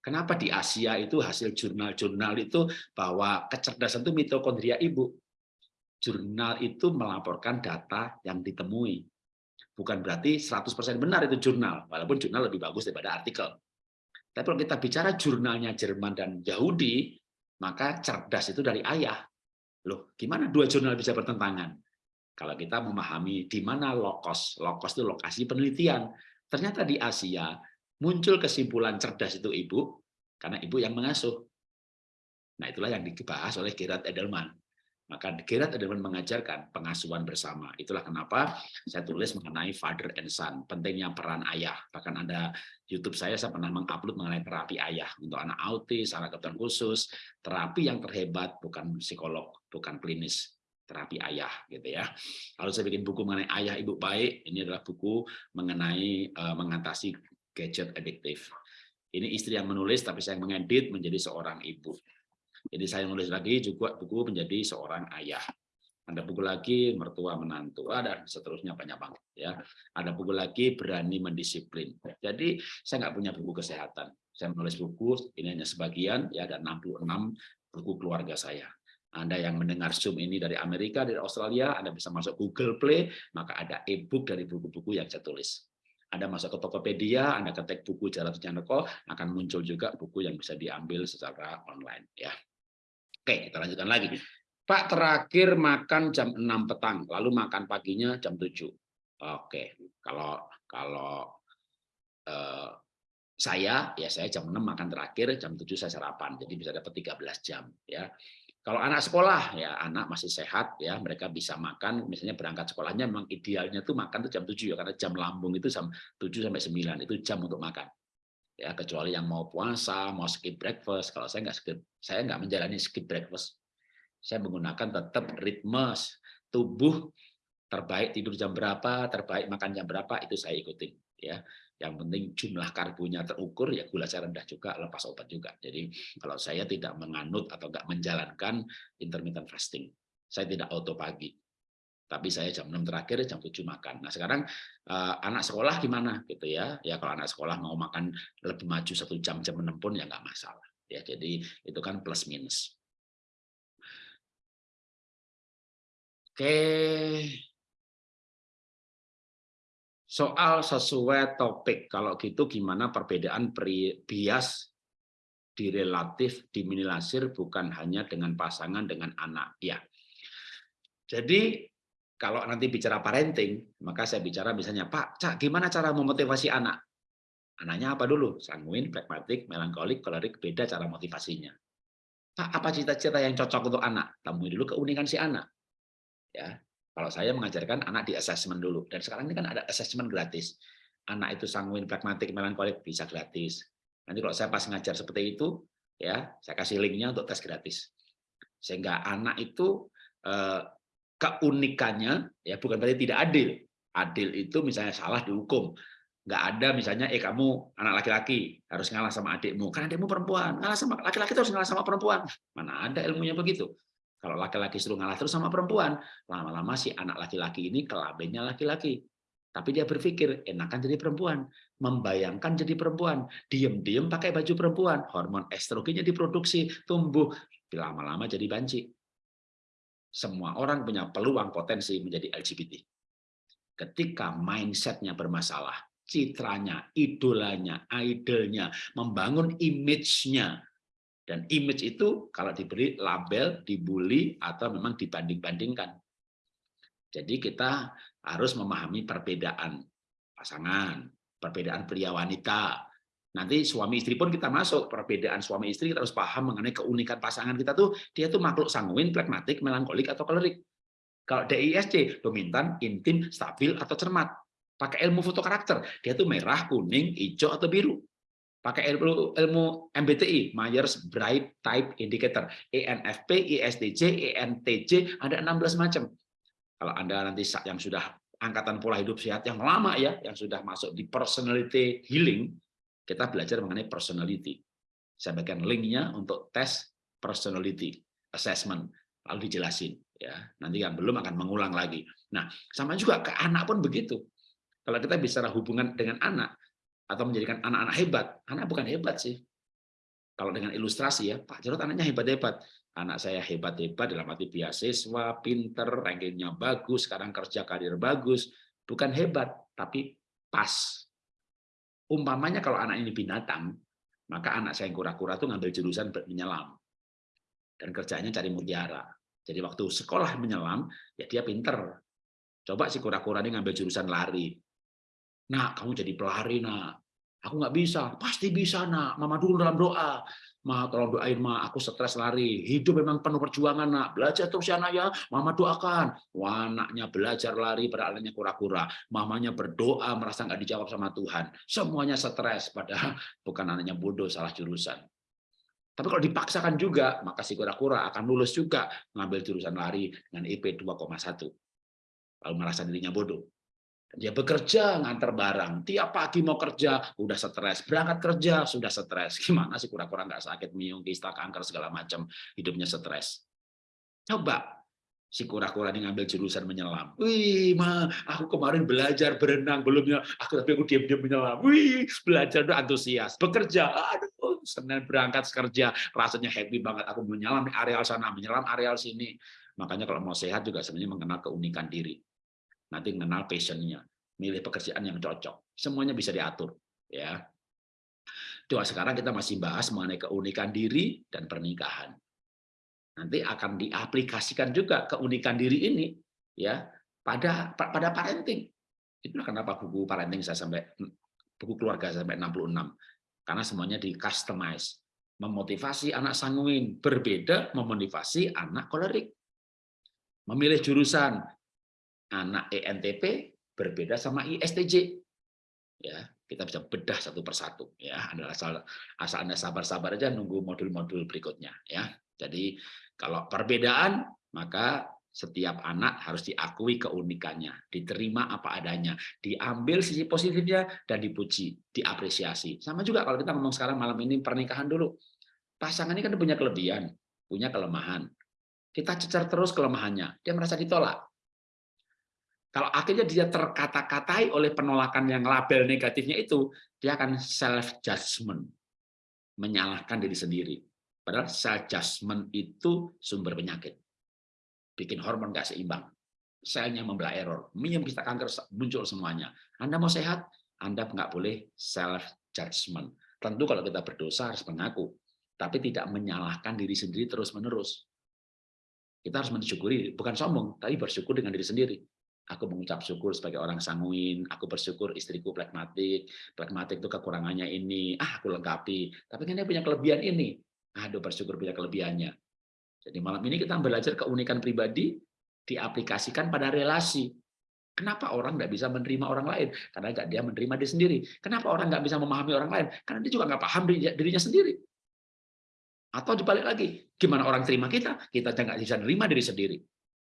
Kenapa di Asia itu hasil jurnal-jurnal itu bahwa kecerdasan itu mitokondria ibu. Jurnal itu melaporkan data yang ditemui. Bukan berarti 100% benar itu jurnal, walaupun jurnal lebih bagus daripada artikel. Tapi kalau kita bicara jurnalnya Jerman dan Yahudi, maka cerdas itu dari ayah. Loh, gimana dua jurnal bisa bertentangan? Kalau kita memahami di mana lokos, lokos itu lokasi penelitian. Ternyata di Asia muncul kesimpulan cerdas itu ibu, karena ibu yang mengasuh. Nah itulah yang dibahas oleh Gerard Edelman. Maka Gerard Edelman mengajarkan pengasuhan bersama. Itulah kenapa saya tulis mengenai father and son, pentingnya peran ayah. Bahkan ada YouTube saya, saya pernah mengupload mengenai terapi ayah untuk anak autis, anak kebutuhan khusus. Terapi yang terhebat bukan psikolog, bukan klinis, terapi ayah gitu ya. Lalu saya bikin buku mengenai ayah ibu baik. Ini adalah buku mengenai uh, mengatasi gadget adiktif. Ini istri yang menulis, tapi saya mengedit menjadi seorang ibu. Jadi saya menulis lagi juga buku menjadi seorang ayah. Ada buku lagi mertua menantu, ada seterusnya banyak banget ya. Ada buku lagi berani mendisiplin. Jadi saya nggak punya buku kesehatan. Saya menulis buku ini hanya sebagian ya ada 66 buku keluarga saya. Anda yang mendengar Zoom ini dari Amerika, dari Australia, Anda bisa masuk Google Play, maka ada e-book dari buku-buku yang saya tulis. Anda masuk ke Tokopedia, Anda ketik buku Jalan Janeko, akan muncul juga buku yang bisa diambil secara online. ya. Oke, kita lanjutkan lagi. Pak terakhir makan jam 6 petang, lalu makan paginya jam 7. Oke, kalau kalau eh, saya ya saya jam 6 makan terakhir, jam 7 saya sarapan. Jadi bisa dapat 13 jam ya. Kalau anak sekolah ya anak masih sehat ya mereka bisa makan misalnya berangkat sekolahnya memang idealnya tuh makan tuh jam 7 ya karena jam lambung itu jam 7 sampai 9 itu jam untuk makan. Ya kecuali yang mau puasa, mau skip breakfast. Kalau saya nggak skip, saya nggak menjalani skip breakfast. Saya menggunakan tetap ritme tubuh terbaik tidur jam berapa, terbaik makan jam berapa itu saya ikuti ya. Yang penting jumlah karbonya terukur, ya gula saya rendah juga, lepas obat juga. Jadi kalau saya tidak menganut atau enggak menjalankan intermittent fasting, saya tidak auto pagi. Tapi saya jam 6 terakhir, jam 7 makan. Nah sekarang eh, anak sekolah gimana gitu ya? Ya kalau anak sekolah mau makan lebih maju satu jam jam 6 pun ya nggak masalah. Ya jadi itu kan plus minus. Oke, Soal sesuai topik, kalau gitu gimana perbedaan bias di relatif diminilasir bukan hanya dengan pasangan dengan anak. Ya. Jadi kalau nanti bicara parenting, maka saya bicara misalnya, Pak, Cak, gimana cara memotivasi anak? Anaknya apa dulu? Sanguin, pragmatik, melankolik, kolerik, beda cara motivasinya. Pak, apa cita-cita yang cocok untuk anak? Temui dulu keunikan si anak. Ya, kalau saya mengajarkan anak di assessment dulu, dan sekarang ini kan ada assessment gratis. Anak itu sanguin, pragmatik, melankolik bisa gratis. Nanti kalau saya pas ngajar seperti itu, ya saya kasih linknya untuk tes gratis. Sehingga anak itu eh, keunikannya ya bukan berarti tidak adil. Adil itu misalnya salah dihukum. Nggak ada misalnya, eh kamu anak laki-laki harus ngalah sama adikmu. Karena adikmu perempuan, ngalah sama laki-laki harus ngalah sama perempuan. Mana ada ilmunya begitu. Kalau laki-laki suruh ngalah terus sama perempuan, lama-lama si anak laki-laki ini kelabennya laki-laki. Tapi dia berpikir, enakan jadi perempuan. Membayangkan jadi perempuan. Diem-diem pakai baju perempuan. Hormon estrogennya diproduksi, tumbuh. Lama-lama jadi banci. Semua orang punya peluang potensi menjadi LGBT. Ketika mindsetnya bermasalah, citranya, idolanya, idolnya, membangun image-nya dan image itu kalau diberi label, dibully, atau memang dibanding-bandingkan. Jadi kita harus memahami perbedaan pasangan, perbedaan pria wanita. Nanti suami istri pun kita masuk perbedaan suami istri kita harus paham mengenai keunikan pasangan kita tuh dia tuh makhluk sanguin, pragmatik, melankolik atau kolerik. Kalau DISC dominan, intim, stabil atau cermat. Pakai ilmu foto karakter, dia tuh merah, kuning, hijau atau biru. Pakai ilmu ilmu MBTI, Myers Brigght Type Indicator, ENFP, ISTJ, ENTJ, ada 16 macam. Kalau Anda nanti yang sudah angkatan pola hidup sehat yang lama ya, yang sudah masuk di personality healing, kita belajar mengenai personality. Saya bagikan linknya untuk tes personality assessment, lalu dijelasin. ya Nanti yang belum akan mengulang lagi. Nah, sama juga ke anak pun begitu. Kalau kita bicara hubungan dengan anak, atau menjadikan anak-anak hebat, anak bukan hebat sih. Kalau dengan ilustrasi ya, Pak Jarod anaknya hebat-hebat. Anak saya hebat-hebat dalam arti beasiswa, pinter, rankingnya bagus, sekarang kerja karir bagus. Bukan hebat, tapi pas Umpamanya kalau anak ini binatang, maka anak saya yang kura-kura itu ngambil jurusan menyelam. Dan kerjanya cari mutiara. Jadi waktu sekolah menyelam, ya dia pinter. Coba si kura-kura ini ngambil jurusan lari. Nah, kamu jadi pelari, nak. Aku nggak bisa. Pasti bisa, nak. Mama dulu dalam doa. Ma, tolong doain, Ma. Aku stres lari. Hidup memang penuh perjuangan, nak. Belajar terus ya, nak ya. Mama doakan. Wah, anaknya belajar lari, anaknya kura-kura. Mamanya berdoa, merasa nggak dijawab sama Tuhan. Semuanya stres, padahal bukan anaknya bodoh, salah jurusan. Tapi kalau dipaksakan juga, maka si kura-kura akan lulus juga mengambil jurusan lari dengan IP 2,1. Lalu merasa dirinya bodoh. Dia bekerja ngantar barang. Tiap pagi mau kerja, udah stres. Berangkat kerja, sudah stres. Gimana sih kura-kura nggak sakit, miung, kista, kanker, segala macam. Hidupnya stres. Coba si kura-kura ini ngambil jurusan menyelam. Wih, ma, aku kemarin belajar berenang belumnya, aku tapi aku diam-diam menyelam. Wih, belajar udah antusias. Bekerja, aduh, senin berangkat kerja, rasanya happy banget. Aku menyelam di areal sana, menyelam areal sini. Makanya kalau mau sehat juga sebenarnya mengenal keunikan diri nanti mengenal passionnya, milih pekerjaan yang cocok, semuanya bisa diatur. Ya, Coba sekarang kita masih bahas mengenai keunikan diri dan pernikahan. Nanti akan diaplikasikan juga keunikan diri ini ya pada pada parenting. Itu kenapa buku parenting saya sampai buku keluarga sampai 66 karena semuanya di customize memotivasi anak sanguin berbeda memotivasi anak kolerik memilih jurusan anak ENTP berbeda sama ISTJ. Ya, kita bisa bedah satu persatu ya. Anda asal asal Anda sabar-sabar aja nunggu modul-modul berikutnya ya. Jadi kalau perbedaan maka setiap anak harus diakui keunikannya, diterima apa adanya, diambil sisi positifnya dan dipuji, diapresiasi. Sama juga kalau kita ngomong sekarang malam ini pernikahan dulu. Pasangan ini kan punya kelebihan, punya kelemahan. Kita cecar terus kelemahannya, dia merasa ditolak. Kalau akhirnya dia terkata-katai oleh penolakan yang label negatifnya itu, dia akan self judgment, menyalahkan diri sendiri. Padahal self judgment itu sumber penyakit, bikin hormon nggak seimbang, selnya membelah error, minum bisa kanker muncul semuanya. Anda mau sehat, Anda nggak boleh self judgment. Tentu kalau kita berdosa harus mengaku, tapi tidak menyalahkan diri sendiri terus menerus. Kita harus mensyukuri, bukan sombong, tapi bersyukur dengan diri sendiri Aku mengucap syukur sebagai orang sanguin, aku bersyukur istriku pragmatik, pragmatik itu kekurangannya ini, ah aku lengkapi. Tapi kan dia punya kelebihan ini, aduh bersyukur punya kelebihannya. Jadi malam ini kita belajar keunikan pribadi, diaplikasikan pada relasi. Kenapa orang nggak bisa menerima orang lain? Karena nggak dia menerima diri sendiri. Kenapa orang nggak bisa memahami orang lain? Karena dia juga nggak paham dirinya sendiri. Atau dibalik lagi, gimana orang terima kita? Kita nggak bisa menerima diri sendiri.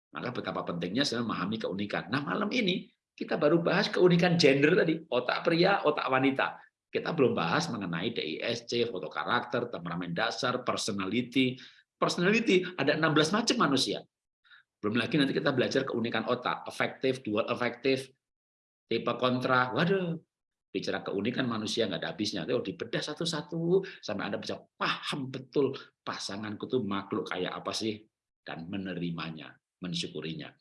Maka betapa pentingnya saya memahami keunikan. Nah, malam ini kita baru bahas keunikan gender tadi, otak pria, otak wanita. Kita belum bahas mengenai DISC, foto karakter, temperamen dasar, personality. Personality ada 16 macam manusia. Belum lagi nanti kita belajar keunikan otak, efektif, dual efektif, tipe kontra. Waduh, bicara keunikan manusia nggak ada habisnya. Tuh dibedah satu-satu sampai Anda bisa paham betul pasanganku tuh makhluk kayak apa sih dan menerimanya mensyukurinya.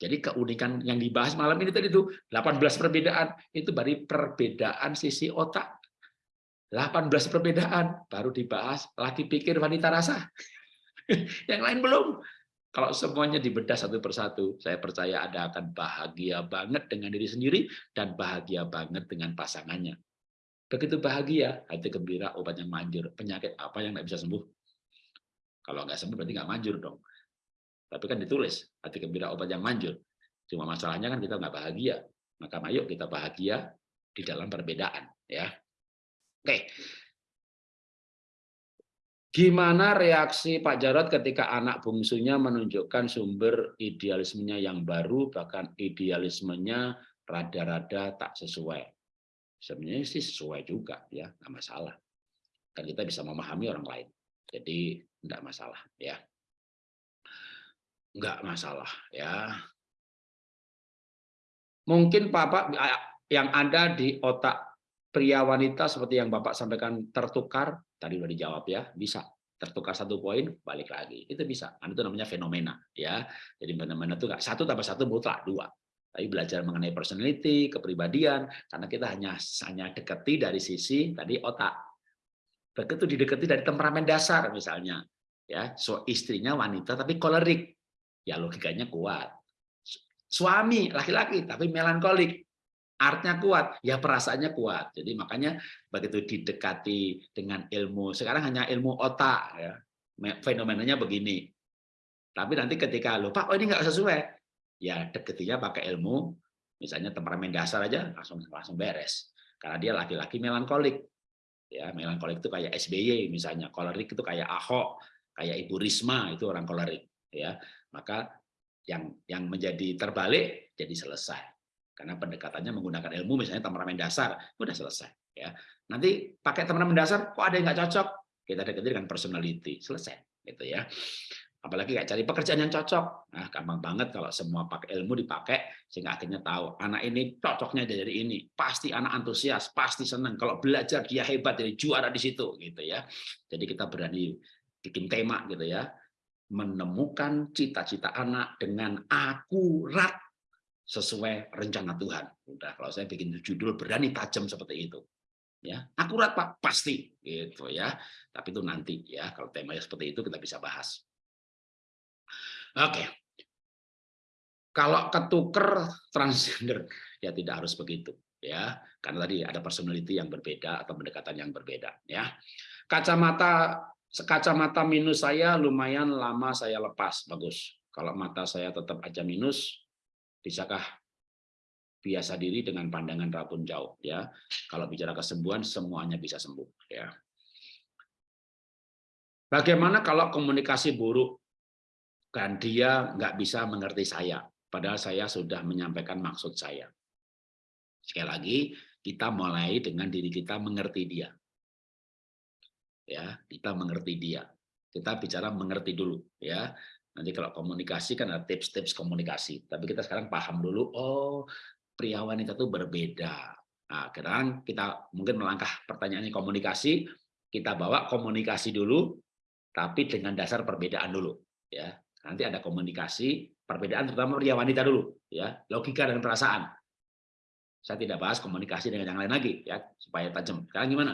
Jadi keunikan yang dibahas malam ini tadi itu 18 perbedaan itu dari perbedaan sisi otak. 18 perbedaan baru dibahas laki pikir wanita rasa. yang lain belum. Kalau semuanya dibedah satu persatu, saya percaya Anda akan bahagia banget dengan diri sendiri dan bahagia banget dengan pasangannya. Begitu bahagia, hati gembira, obat yang manjur. Penyakit apa yang nggak bisa sembuh? Kalau nggak sembuh berarti nggak manjur dong. Tapi kan ditulis, hati gembira, obat yang manjur. Cuma masalahnya kan kita nggak bahagia. Maka ayo kita bahagia di dalam perbedaan. ya. Oke. Gimana reaksi Pak Jarod ketika anak bungsunya menunjukkan sumber idealismenya yang baru, bahkan idealismenya rada-rada tak sesuai sebenarnya sih sesuai juga ya nggak masalah kan kita bisa memahami orang lain jadi nggak masalah ya nggak masalah ya. Mungkin bapak yang ada di otak pria wanita seperti yang bapak sampaikan tertukar tadi udah dijawab ya bisa tertukar satu poin balik lagi. Itu bisa kan itu namanya fenomena ya. Jadi fenomena itu satu tambah satu mutlak dua. Tapi belajar mengenai personality, kepribadian, karena kita hanya hanya dekati dari sisi tadi otak. Begitu didekati dari temperamen dasar misalnya, ya, so istrinya wanita tapi kolerik, ya logikanya kuat. Suami laki-laki tapi melankolik, artnya kuat, ya perasaannya kuat. Jadi makanya begitu didekati dengan ilmu, sekarang hanya ilmu otak, ya, fenomenanya begini. Tapi nanti ketika lupa, oh ini nggak sesuai, ya deketinya pakai ilmu, misalnya temperamen dasar aja langsung langsung beres. Karena dia laki-laki melankolik. Ya, melankolik itu kayak SBY misalnya, kolerik itu kayak Ahok, kayak Ibu Risma itu orang kolerik, ya. Maka yang yang menjadi terbalik jadi selesai. Karena pendekatannya menggunakan ilmu misalnya temperamen dasar, udah selesai, ya. Nanti pakai temperamen dasar kok ada yang nggak cocok, kita dekati dengan personality, selesai gitu ya. Apalagi kayak cari pekerjaan yang cocok. Nah gampang banget kalau semua pakai ilmu dipakai sehingga akhirnya tahu anak ini cocoknya dari ini. Pasti anak antusias pasti senang kalau belajar dia hebat jadi juara di situ gitu ya. Jadi kita berani bikin tema gitu ya menemukan cita-cita anak dengan akurat sesuai rencana Tuhan. Udah kalau saya bikin judul berani tajam seperti itu. Ya akurat pak? Pasti. Gitu ya. Tapi itu nanti ya. Kalau temanya seperti itu kita bisa bahas. Oke. Kalau ketuker transgender ya tidak harus begitu ya. Karena tadi ada personality yang berbeda atau pendekatan yang berbeda ya. Kacamata kacamata minus saya lumayan lama saya lepas bagus. Kalau mata saya tetap aja minus bisakah biasa diri dengan pandangan rabun jauh ya. Kalau bicara kesembuhan semuanya bisa sembuh ya. Bagaimana kalau komunikasi buruk dan dia nggak bisa mengerti saya, padahal saya sudah menyampaikan maksud saya. Sekali lagi, kita mulai dengan diri kita mengerti dia. Ya, kita mengerti dia. Kita bicara mengerti dulu, ya. Nanti kalau komunikasi kan ada tips-tips komunikasi. Tapi kita sekarang paham dulu, oh pria wanita itu berbeda. Nah, sekarang kita mungkin melangkah pertanyaannya komunikasi, kita bawa komunikasi dulu, tapi dengan dasar perbedaan dulu. ya Nanti ada komunikasi, perbedaan terutama pria wanita dulu, ya logika dan perasaan. Saya tidak bahas komunikasi dengan yang lain lagi, ya supaya tajam. Sekarang gimana?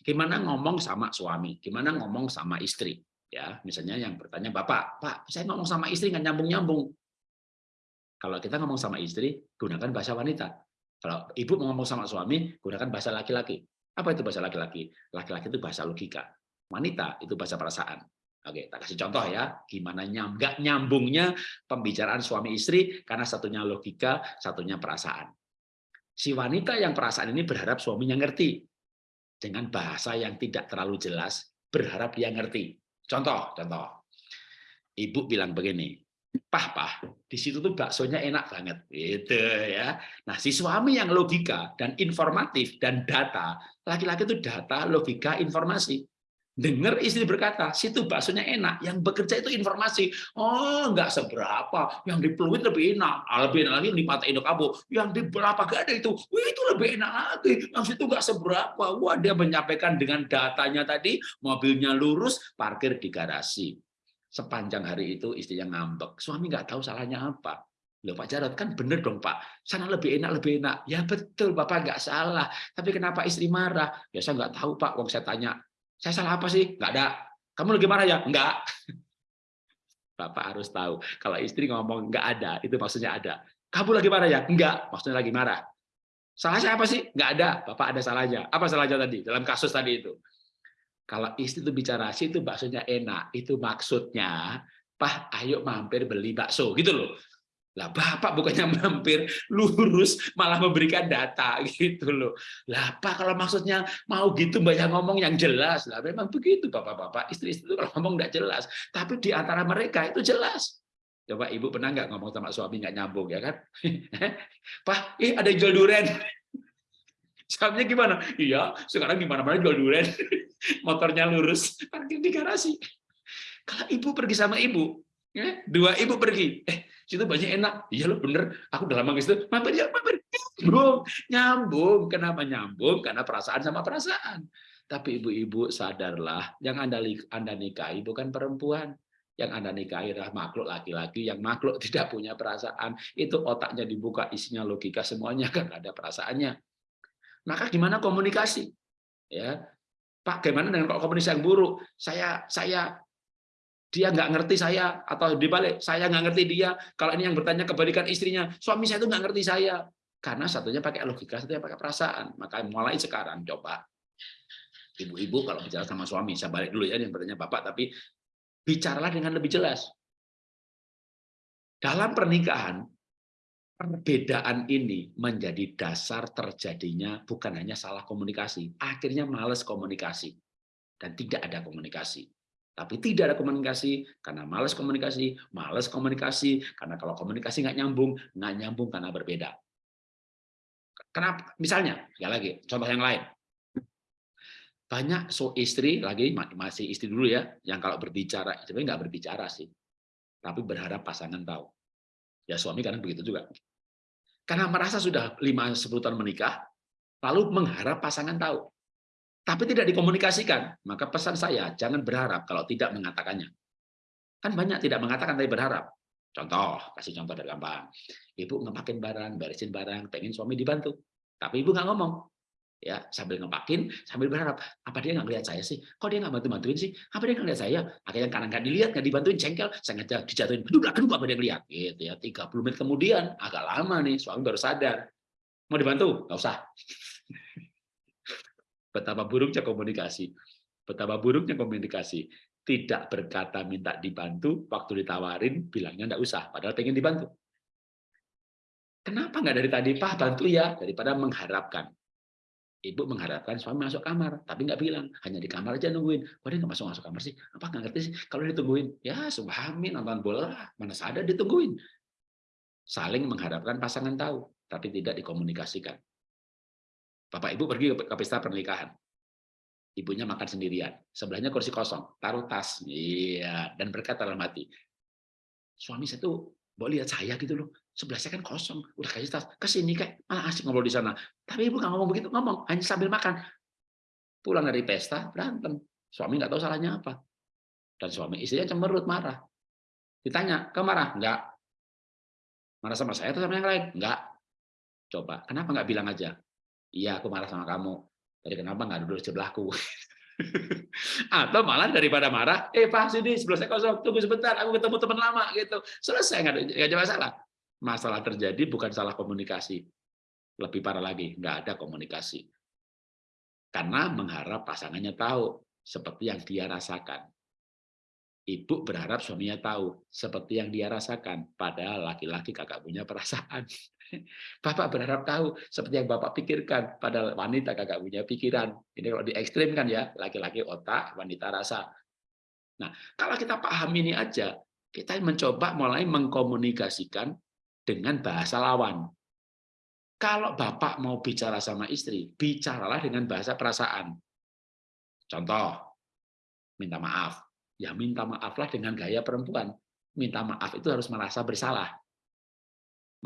Gimana ngomong sama suami? Gimana ngomong sama istri? Ya, misalnya yang bertanya bapak, pak, saya ngomong sama istri nggak nyambung nyambung. Kalau kita ngomong sama istri, gunakan bahasa wanita. Kalau ibu ngomong sama suami, gunakan bahasa laki-laki. Apa itu bahasa laki-laki? Laki-laki itu bahasa logika. Wanita itu bahasa perasaan. Oke, tak kasih contoh ya, gimana nyam, nggak nyambungnya pembicaraan suami istri karena satunya logika, satunya perasaan. Si wanita yang perasaan ini berharap suaminya ngerti dengan bahasa yang tidak terlalu jelas, berharap dia ngerti. Contoh, contoh. Ibu bilang begini, pah pah, di situ tuh baksonya enak banget, gitu ya. Nah, si suami yang logika dan informatif dan data, laki-laki itu data, logika, informasi dengar istri berkata, situ baksonya enak, yang bekerja itu informasi. Oh, enggak seberapa, yang di Pluit lebih enak, ah, lebih enak lagi di Pantai Indok Abu, yang di berapa gak ada itu, Wih, itu lebih enak lagi, yang situ enggak seberapa. Wah, dia menyampaikan dengan datanya tadi, mobilnya lurus, parkir di garasi. Sepanjang hari itu istrinya ngambek, suami nggak tahu salahnya apa. Loh Pak Jarod kan bener dong Pak, sana lebih enak lebih enak. Ya betul Bapak nggak salah, tapi kenapa istri marah? Ya saya nggak tahu Pak, wong saya tanya saya salah apa sih? Enggak ada. Kamu lagi marah ya? Enggak. Bapak harus tahu, kalau istri ngomong enggak ada, itu maksudnya ada. Kamu lagi marah ya? Enggak, maksudnya lagi marah. Salahnya apa sih? Nggak ada. Bapak ada salahnya. Apa salahnya tadi? Dalam kasus tadi itu. Kalau istri itu bicara sih itu baksonya enak. Itu maksudnya, Pak, ayo mampir beli bakso. Gitu loh. Lah Bapak bukannya mampir lurus malah memberikan data gitu loh. Lah Pak kalau maksudnya mau gitu banyak ngomong yang jelas. Lah memang begitu Bapak-bapak, istri-istri itu kalau ngomong nggak jelas. Tapi di antara mereka itu jelas. Coba Ibu pernah nggak ngomong sama suami nggak nyambung ya kan? Pak, ih ada jual duren. Suaminya gimana? Iya, sekarang gimana mana jual duren. Motornya lurus, parkir di garasi. Kalau ibu pergi sama ibu, ya, dua ibu pergi, eh situ banyak enak. Iya lo bener, aku udah lama gitu. Mampir ya, mampir. Nyambung, nyambung. Kenapa nyambung? Karena perasaan sama perasaan. Tapi ibu-ibu sadarlah, yang anda anda nikahi bukan perempuan. Yang anda nikahi adalah makhluk laki-laki yang makhluk tidak punya perasaan. Itu otaknya dibuka, isinya logika semuanya kan ada perasaannya. Maka gimana komunikasi? Ya, Pak, gimana dengan komunikasi yang buruk? Saya saya dia nggak ngerti saya atau dibalik saya nggak ngerti dia kalau ini yang bertanya kebalikan istrinya suami saya itu nggak ngerti saya. Karena satunya pakai logika satunya pakai perasaan. Maka mulai sekarang coba. Ibu-ibu kalau bicara sama suami saya balik dulu ya yang bertanya bapak tapi bicaralah dengan lebih jelas. Dalam pernikahan perbedaan ini menjadi dasar terjadinya bukan hanya salah komunikasi akhirnya males komunikasi. Dan tidak ada komunikasi tapi tidak ada komunikasi karena males komunikasi, males komunikasi karena kalau komunikasi nggak nyambung, nggak nyambung karena berbeda. Kenapa? Misalnya, ya lagi, contoh yang lain. Banyak so istri lagi masih istri dulu ya, yang kalau berbicara sebenarnya nggak berbicara sih, tapi berharap pasangan tahu. Ya suami kadang begitu juga. Karena merasa sudah 5-10 tahun menikah, lalu mengharap pasangan tahu tapi tidak dikomunikasikan, maka pesan saya jangan berharap kalau tidak mengatakannya. Kan banyak tidak mengatakan tapi berharap. Contoh, kasih contoh dari gampang. Ibu ngepakin barang, beresin barang, pengen suami dibantu. Tapi ibu nggak ngomong. ya Sambil ngepakin, sambil berharap. Apa dia nggak lihat saya sih? Kok dia nggak bantu-bantuin sih? Apa dia nggak lihat saya? Akhirnya karena nggak dilihat, nggak dibantuin, cengkel, saya ngajak dijatuhin. Aduh, aduh, apa dia lihat? Gitu ya. 30 menit kemudian, agak lama nih, suami baru sadar. Mau dibantu? Nggak usah. Betapa buruknya komunikasi. Betapa buruknya komunikasi. Tidak berkata minta dibantu, waktu ditawarin bilangnya enggak usah, padahal pengen dibantu. Kenapa nggak dari tadi, Pak bantu ya, daripada mengharapkan. Ibu mengharapkan suami masuk kamar, tapi nggak bilang, hanya di kamar aja nungguin. Kok dia nggak masuk masuk kamar sih? Apa nggak ngerti sih? Kalau ditungguin, ya suami nonton bola, mana sadar ditungguin. Saling mengharapkan pasangan tahu, tapi tidak dikomunikasikan. Bapak Ibu pergi ke pesta pernikahan. Ibunya makan sendirian. Sebelahnya kursi kosong. Taruh tas. Iya. Dan berkata dalam hati. Suami saya tuh mau lihat saya gitu loh. Sebelah saya kan kosong. Udah kasih tas. Ke sini kayak malah asik ngobrol di sana. Tapi ibu nggak ngomong begitu. Ngomong. Hanya sambil makan. Pulang dari pesta, berantem. Suami nggak tahu salahnya apa. Dan suami istrinya cemberut, marah. Ditanya, kamu marah? Enggak. Marah sama saya atau sama yang lain? Enggak. Coba, kenapa nggak bilang aja? Iya, aku marah sama kamu. Jadi kenapa nggak duduk sebelahku? Atau malah daripada marah, eh Pak sini sebelah saya kosong, tunggu sebentar, aku ketemu teman lama gitu. Selesai nggak ada masalah. Masalah terjadi bukan salah komunikasi, lebih parah lagi nggak ada komunikasi. Karena mengharap pasangannya tahu seperti yang dia rasakan. Ibu berharap suaminya tahu seperti yang dia rasakan, padahal laki-laki kakak punya perasaan. Bapak berharap tahu seperti yang Bapak pikirkan, padahal wanita kakak punya pikiran. Ini kalau di ekstrim kan ya, laki-laki otak, wanita rasa. Nah, kalau kita paham ini aja, kita mencoba mulai mengkomunikasikan dengan bahasa lawan. Kalau Bapak mau bicara sama istri, bicaralah dengan bahasa perasaan. Contoh, minta maaf ya minta maaflah dengan gaya perempuan. Minta maaf itu harus merasa bersalah.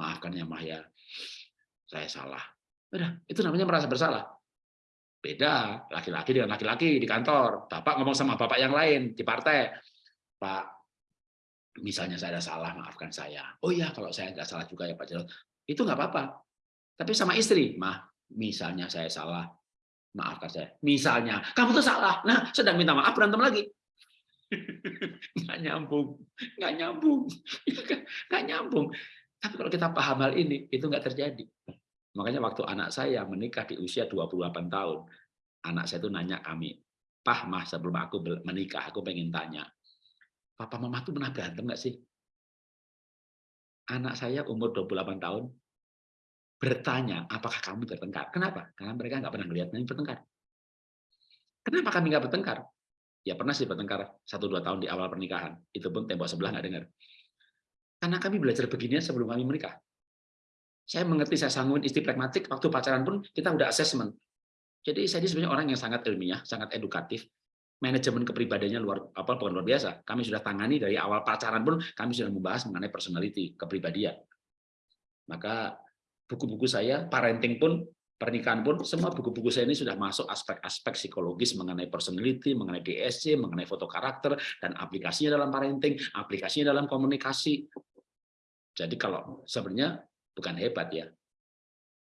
Maafkan ya Maya, saya salah. Udah, itu namanya merasa bersalah. Beda laki-laki dengan laki-laki di kantor. Bapak ngomong sama bapak yang lain di partai. Pak, misalnya saya ada salah, maafkan saya. Oh iya, kalau saya nggak salah juga ya Pak Jarod. Itu nggak apa-apa. Tapi sama istri, mah, misalnya saya salah, maafkan saya. Misalnya, kamu tuh salah. Nah, sedang minta maaf, berantem lagi nggak nyambung, nggak nyambung, nggak nyambung. Tapi kalau kita paham hal ini, itu nggak terjadi. Makanya waktu anak saya menikah di usia 28 tahun, anak saya itu nanya kami, Pah, Mah, sebelum aku menikah, aku pengen tanya, Papa Mama tuh pernah berantem nggak sih? Anak saya umur 28 tahun, bertanya, apakah kamu bertengkar? Kenapa? Karena mereka nggak pernah melihat kami bertengkar. Kenapa kami nggak bertengkar? Ya pernah sih bertengkar satu dua tahun di awal pernikahan. Itu pun tembok sebelah nggak dengar. Karena kami belajar begini sebelum kami menikah. Saya mengerti, saya sanggup istri pragmatik, waktu pacaran pun kita udah assessment. Jadi saya ini sebenarnya orang yang sangat ilmiah, sangat edukatif. Manajemen kepribadiannya luar apa bukan luar biasa. Kami sudah tangani dari awal pacaran pun kami sudah membahas mengenai personality, kepribadian. Maka buku-buku saya, parenting pun, pernikahan pun, semua buku-buku saya ini sudah masuk aspek-aspek psikologis mengenai personality, mengenai DSC, mengenai foto karakter, dan aplikasinya dalam parenting, aplikasinya dalam komunikasi. Jadi kalau sebenarnya bukan hebat ya,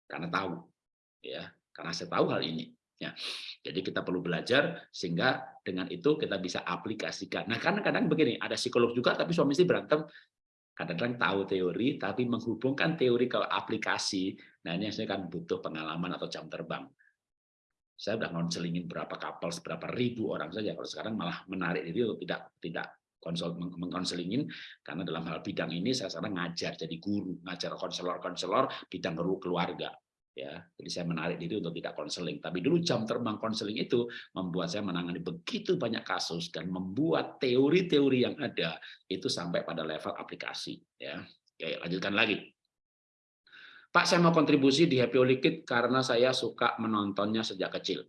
karena tahu, ya, karena saya tahu hal ini. Ya, jadi kita perlu belajar sehingga dengan itu kita bisa aplikasikan. Nah, karena kadang begini, ada psikolog juga tapi suami istri berantem, kadang-kadang tahu teori tapi menghubungkan teori ke aplikasi nah ini saya kan butuh pengalaman atau jam terbang. Saya udah ngonselingin berapa kapal seberapa ribu orang saja. Kalau sekarang malah menarik diri untuk tidak tidak konsol mengkonselingin. Karena dalam hal bidang ini saya sekarang ngajar jadi guru ngajar konselor-konselor bidang keluarga ya. Jadi saya menarik diri untuk tidak konseling. Tapi dulu jam terbang konseling itu membuat saya menangani begitu banyak kasus dan membuat teori-teori yang ada itu sampai pada level aplikasi ya. Oke, lanjutkan lagi Pak saya mau kontribusi di Happy Liquid karena saya suka menontonnya sejak kecil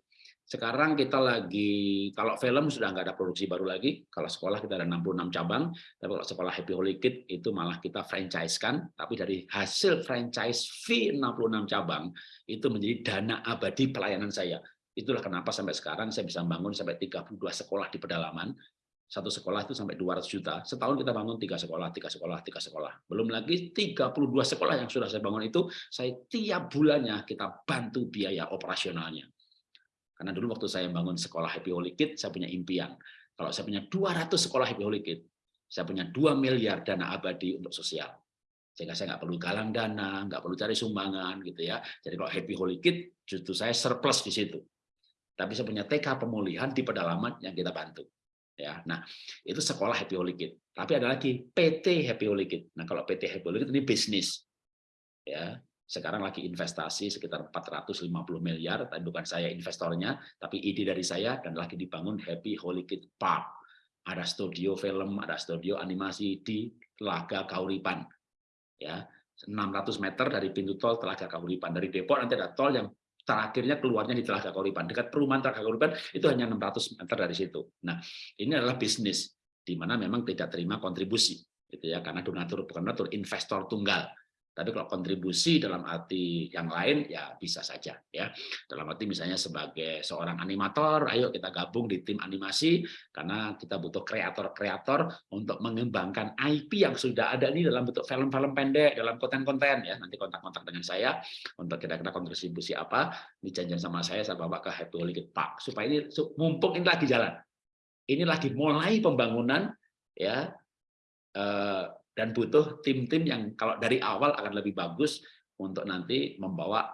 sekarang kita lagi, kalau film sudah nggak ada produksi baru lagi, kalau sekolah kita ada 66 cabang, tapi kalau sekolah Happy Holy Kid itu malah kita franchise-kan, tapi dari hasil franchise fee 66 cabang, itu menjadi dana abadi pelayanan saya. Itulah kenapa sampai sekarang saya bisa bangun sampai 32 sekolah di pedalaman, satu sekolah itu sampai 200 juta. Setahun kita bangun tiga sekolah, tiga sekolah, tiga sekolah. Belum lagi 32 sekolah yang sudah saya bangun itu, saya tiap bulannya kita bantu biaya operasionalnya. Karena dulu waktu saya bangun sekolah Happy Holy Kid, saya punya impian. Kalau saya punya 200 sekolah Happy Holy Kid, saya punya 2 miliar dana abadi untuk sosial. Sehingga saya nggak perlu galang dana, nggak perlu cari sumbangan, gitu ya. Jadi kalau Happy Holy Kid, justru saya surplus di situ. Tapi saya punya TK pemulihan di pedalaman yang kita bantu. Ya, nah itu sekolah Happy Holy Kid. Tapi ada lagi PT Happy Holy Kid. Nah kalau PT Happy Holy Kid ini bisnis. Ya, sekarang lagi investasi sekitar 450 miliar, tapi bukan saya investornya, tapi ide dari saya dan lagi dibangun Happy Holy Kid Park. Ada studio film, ada studio animasi di Telaga Kauripan. Ya, 600 meter dari pintu tol Telaga Kauripan. Dari Depok nanti ada tol yang terakhirnya keluarnya di Telaga Kauripan. Dekat perumahan Telaga Kauripan itu hanya 600 meter dari situ. Nah, ini adalah bisnis di mana memang tidak terima kontribusi gitu ya karena donatur bukan donatur investor tunggal tapi kalau kontribusi dalam arti yang lain ya bisa saja ya. Dalam arti misalnya sebagai seorang animator, ayo kita gabung di tim animasi karena kita butuh kreator-kreator untuk mengembangkan IP yang sudah ada ini dalam bentuk film-film pendek, dalam konten-konten ya. Nanti kontak-kontak dengan saya untuk kira-kira kontribusi apa, ini janjian sama saya saya bawa ke Happy Holiday Park supaya ini mumpung ini lagi jalan. Ini lagi mulai pembangunan ya eh, dan butuh tim-tim yang kalau dari awal akan lebih bagus untuk nanti membawa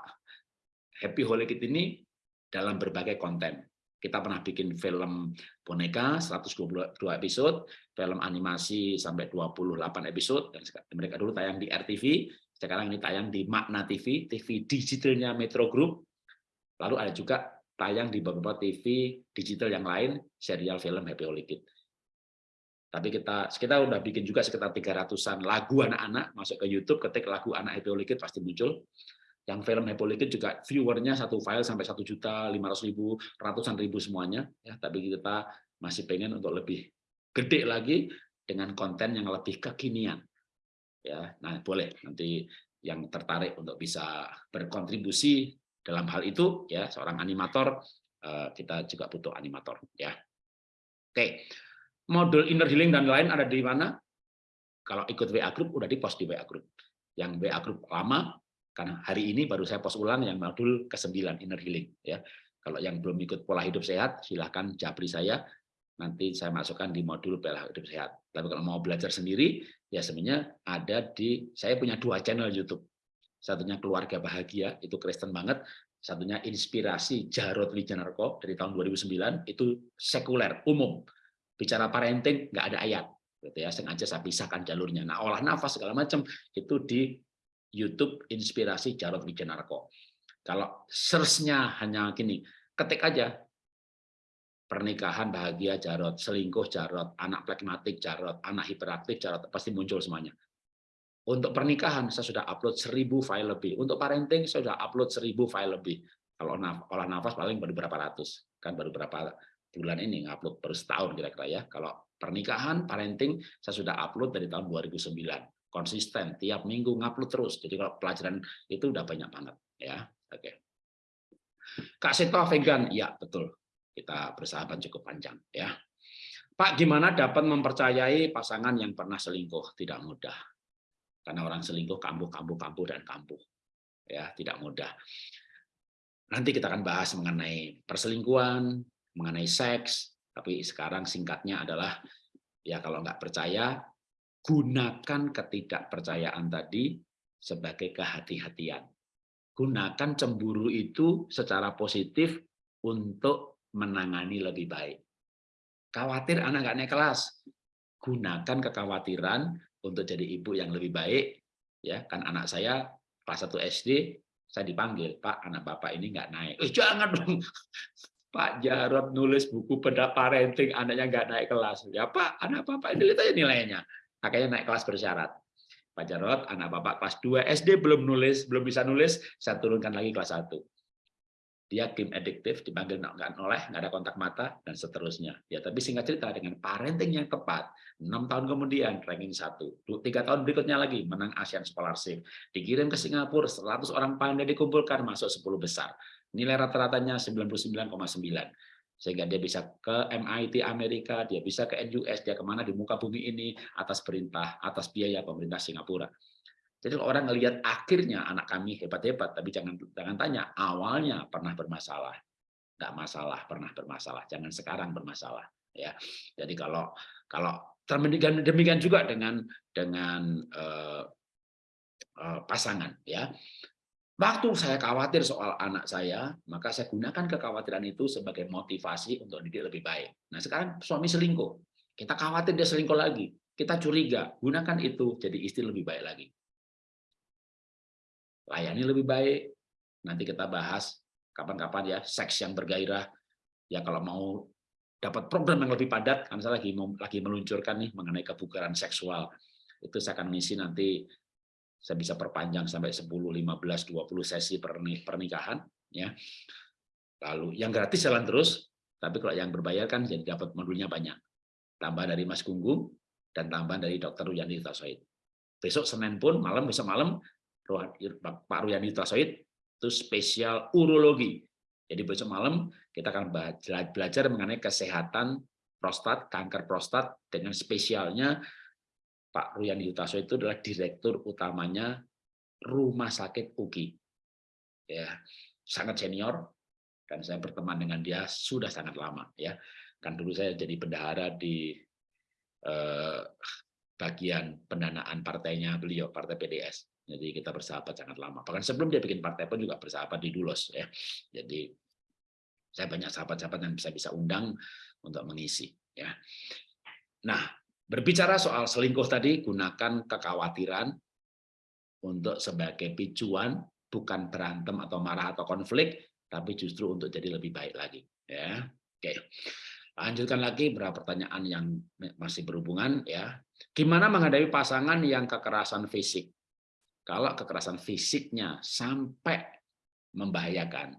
Happy Kid ini dalam berbagai konten. Kita pernah bikin film boneka 122 episode, film animasi sampai 28 episode, dan mereka dulu tayang di RTV, sekarang ini tayang di Makna TV, TV digitalnya Metro Group, lalu ada juga tayang di beberapa TV digital yang lain, serial film Happy Kid. Tapi kita kita udah bikin juga sekitar 300-an lagu anak-anak masuk ke YouTube, ketik lagu anak Happy pasti muncul. Yang film Happy juga viewernya satu file sampai satu juta lima ratus ribu, ratusan ribu semuanya. Ya, tapi kita masih pengen untuk lebih gede lagi dengan konten yang lebih kekinian. Ya, nah boleh nanti yang tertarik untuk bisa berkontribusi dalam hal itu ya seorang animator eh, kita juga butuh animator ya. Oke modul inner healing dan lain ada di mana? Kalau ikut WA group udah di post di WA group. Yang WA group lama karena hari ini baru saya post ulang yang modul ke-9 inner healing ya. Kalau yang belum ikut pola hidup sehat silahkan japri saya nanti saya masukkan di modul pola hidup sehat. Tapi kalau mau belajar sendiri ya sebenarnya ada di saya punya dua channel YouTube. satunya keluarga bahagia, itu Kristen banget, satunya inspirasi Jarod Wijanarko dari tahun 2009, itu sekuler, umum. Bicara parenting, nggak ada ayat. Gitu ya, sengaja saya pisahkan jalurnya. Nah, olah nafas segala macam itu di YouTube Inspirasi Jarod Wijanarko. Kalau search-nya hanya gini, ketik aja pernikahan bahagia Jarot, selingkuh Jarot, anak plekmatik Jarot, anak hiperaktif Jarot, pasti muncul semuanya. Untuk pernikahan saya sudah upload 1000 file lebih. Untuk parenting saya sudah upload 1000 file lebih. Kalau olah nafas paling baru berapa ratus. Kan baru berapa bulan ini ngupload baru setahun kira-kira ya. Kalau pernikahan, parenting saya sudah upload dari tahun 2009. Konsisten tiap minggu ngupload terus. Jadi kalau pelajaran itu udah banyak banget ya. Oke. Kak Seto vegan, ya betul kita bersahabat cukup panjang ya. Pak, gimana dapat mempercayai pasangan yang pernah selingkuh? Tidak mudah. Karena orang selingkuh kambuh, kambuh, kambuh, dan kambuh. Ya, tidak mudah. Nanti kita akan bahas mengenai perselingkuhan, mengenai seks, tapi sekarang singkatnya adalah ya kalau nggak percaya, gunakan ketidakpercayaan tadi sebagai kehati-hatian. Gunakan cemburu itu secara positif untuk menangani lebih baik. Khawatir anak nggak naik kelas, gunakan kekhawatiran untuk jadi ibu yang lebih baik. Ya, kan anak saya kelas 1 SD, saya dipanggil, Pak, anak Bapak ini nggak naik. Eh, jangan dong, Pak Jarod nulis buku parenting, anaknya nggak naik kelas. Ya Pak, anak Bapak ini lihat aja nilainya. Akhirnya naik kelas bersyarat. Pak Jarod, anak Bapak kelas 2 SD belum nulis, belum bisa nulis, saya turunkan lagi kelas 1 dia game adiktif, dipanggil nggak noleh, nggak ada kontak mata, dan seterusnya. Ya, tapi singkat cerita dengan parenting yang tepat, enam tahun kemudian ranking satu, tiga tahun berikutnya lagi menang ASEAN Scholarship, dikirim ke Singapura, 100 orang pandai dikumpulkan masuk 10 besar, nilai rata-ratanya 99,9 sehingga dia bisa ke MIT Amerika, dia bisa ke NUS, dia ke mana di muka bumi ini atas perintah, atas biaya pemerintah Singapura. Jadi kalau orang ngelihat akhirnya anak kami hebat-hebat, tapi jangan jangan tanya awalnya pernah bermasalah, nggak masalah pernah bermasalah, jangan sekarang bermasalah, ya. Jadi kalau kalau demikian demikian juga dengan dengan uh, uh, pasangan, ya. Waktu saya khawatir soal anak saya, maka saya gunakan kekhawatiran itu sebagai motivasi untuk didik lebih baik. Nah sekarang suami selingkuh, kita khawatir dia selingkuh lagi, kita curiga, gunakan itu jadi istri lebih baik lagi layani lebih baik. Nanti kita bahas kapan-kapan ya, seks yang bergairah. Ya kalau mau dapat program yang lebih padat, kan saya lagi lagi meluncurkan nih mengenai kebugaran seksual. Itu saya akan ngisi nanti saya bisa perpanjang sampai 10, 15, 20 sesi pernikahan ya. Lalu yang gratis jalan terus, tapi kalau yang berbayar kan jadi dapat modulnya banyak. Tambah dari Mas Gunggung dan tambahan dari Dr. Ruyani Tasoid. Besok Senin pun malam besok malam Pak Ruyani Tasoid itu spesial urologi. Jadi besok malam kita akan belajar mengenai kesehatan prostat, kanker prostat dengan spesialnya Pak Ruyani Tasoid itu adalah direktur utamanya Rumah Sakit UGI. Ya, sangat senior dan saya berteman dengan dia sudah sangat lama ya. Kan dulu saya jadi bendahara di eh, bagian pendanaan partainya beliau, Partai PDS. Jadi kita bersahabat sangat lama. Bahkan sebelum dia bikin partai pun juga bersahabat di Dulos ya. Jadi saya banyak sahabat-sahabat yang bisa bisa undang untuk mengisi ya. Nah, berbicara soal selingkuh tadi gunakan kekhawatiran untuk sebagai picuan bukan berantem atau marah atau konflik tapi justru untuk jadi lebih baik lagi ya. Oke. Lanjutkan lagi beberapa pertanyaan yang masih berhubungan ya. Gimana menghadapi pasangan yang kekerasan fisik? Kalau kekerasan fisiknya sampai membahayakan,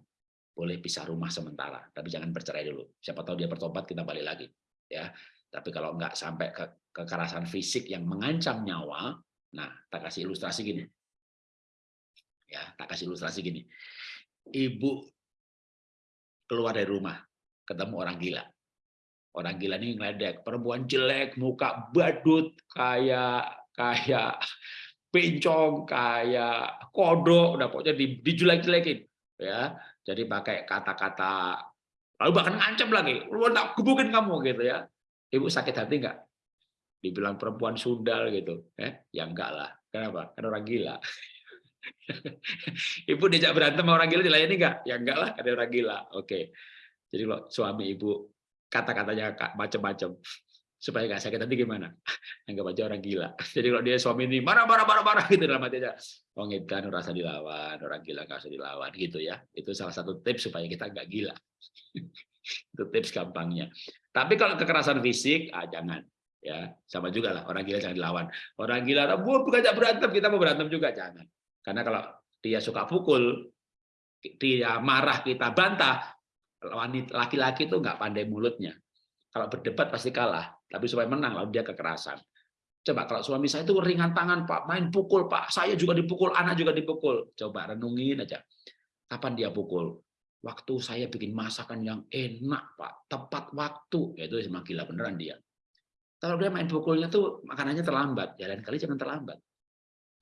boleh pisah rumah sementara, tapi jangan bercerai dulu. Siapa tahu dia bertobat, kita balik lagi. ya. Tapi kalau nggak sampai ke kekerasan fisik yang mengancam nyawa, nah, tak kasih ilustrasi gini. Ya, tak kasih ilustrasi gini. Ibu keluar dari rumah, ketemu orang gila. Orang gila ini ngeledek, perempuan jelek, muka badut, kayak kayak bencong kayak kodok udah pokoknya dijelek-jelekin ya jadi pakai kata-kata lalu bahkan ngancam lagi lu tak gebukin kamu gitu ya ibu sakit hati nggak dibilang perempuan sundal gitu ya ya enggak lah kenapa kan orang gila ibu diajak berantem orang gila dilayani enggak? Ya enggak lah, ada orang gila. Oke. Jadi kalau suami ibu kata-katanya macam-macam supaya nggak sakit nanti gimana? Anggap aja orang gila. Jadi kalau dia suami ini marah marah marah marah gitu dalam hatinya, oh kan rasa dilawan, orang gila nggak usah dilawan gitu ya. Itu salah satu tips supaya kita nggak gila. Itu tips gampangnya. Tapi kalau kekerasan fisik, ah, jangan ya sama juga lah orang gila jangan dilawan. Orang gila bu bukan berantem kita mau berantem juga. Jangan. Karena kalau dia suka pukul dia marah kita bantah wanita laki-laki itu nggak pandai mulutnya. Kalau berdebat pasti kalah tapi supaya menang lalu dia kekerasan. Coba kalau suami saya itu ringan tangan pak main pukul pak. Saya juga dipukul anak juga dipukul. Coba renungin aja. Kapan dia pukul? Waktu saya bikin masakan yang enak pak. Tepat waktu. Itu memang gila beneran dia kalau dia main pukulnya tuh makanannya terlambat, ya kali jangan terlambat.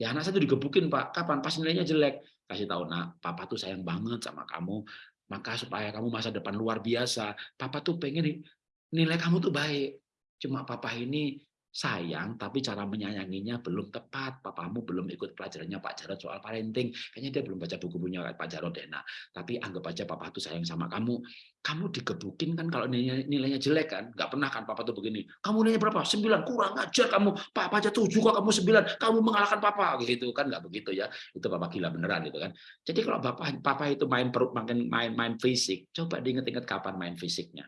Ya anak saya tuh digebukin Pak, kapan? Pas nilainya jelek. Kasih tahu, nak, Papa tuh sayang banget sama kamu, maka supaya kamu masa depan luar biasa, Papa tuh pengen nilai kamu tuh baik. Cuma Papa ini sayang tapi cara menyayanginya belum tepat. Papamu belum ikut pelajarannya Pak Jarod soal parenting. Kayaknya dia belum baca buku-bukunya Pak Jarod deh tapi anggap aja papa tuh sayang sama kamu. Kamu digebukin kan kalau nilainya, nilainya jelek kan? Nggak pernah kan papa tuh begini. Kamu nilainya berapa? Sembilan. Kurang ajar kamu. Papa aja tujuh kok kamu sembilan. Kamu mengalahkan papa. Gitu kan? Nggak begitu ya. Itu papa gila beneran gitu kan. Jadi kalau papa papa itu main perut makin main main fisik coba diinget-inget kapan main fisiknya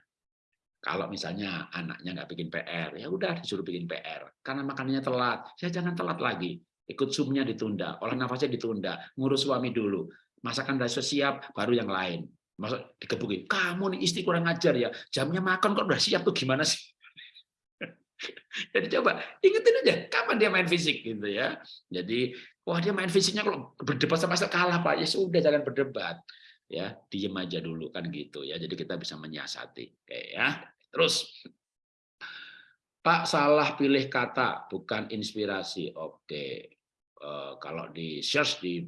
kalau misalnya anaknya nggak bikin PR, ya udah disuruh bikin PR. Karena makanannya telat, saya jangan telat lagi. Ikut zoomnya ditunda, olah nafasnya ditunda, ngurus suami dulu. Masakan udah siap, baru yang lain. Masuk dikebukin, kamu nih istri kurang ajar ya, jamnya makan kok udah siap tuh gimana sih? Jadi coba ingetin aja kapan dia main fisik gitu ya. Jadi wah dia main fisiknya kalau berdebat sama saya kalah pak ya sudah jangan berdebat ya diem aja dulu kan gitu ya. Jadi kita bisa menyiasati kayak ya. Terus, Pak salah pilih kata, bukan inspirasi. Oke, eh, kalau di search di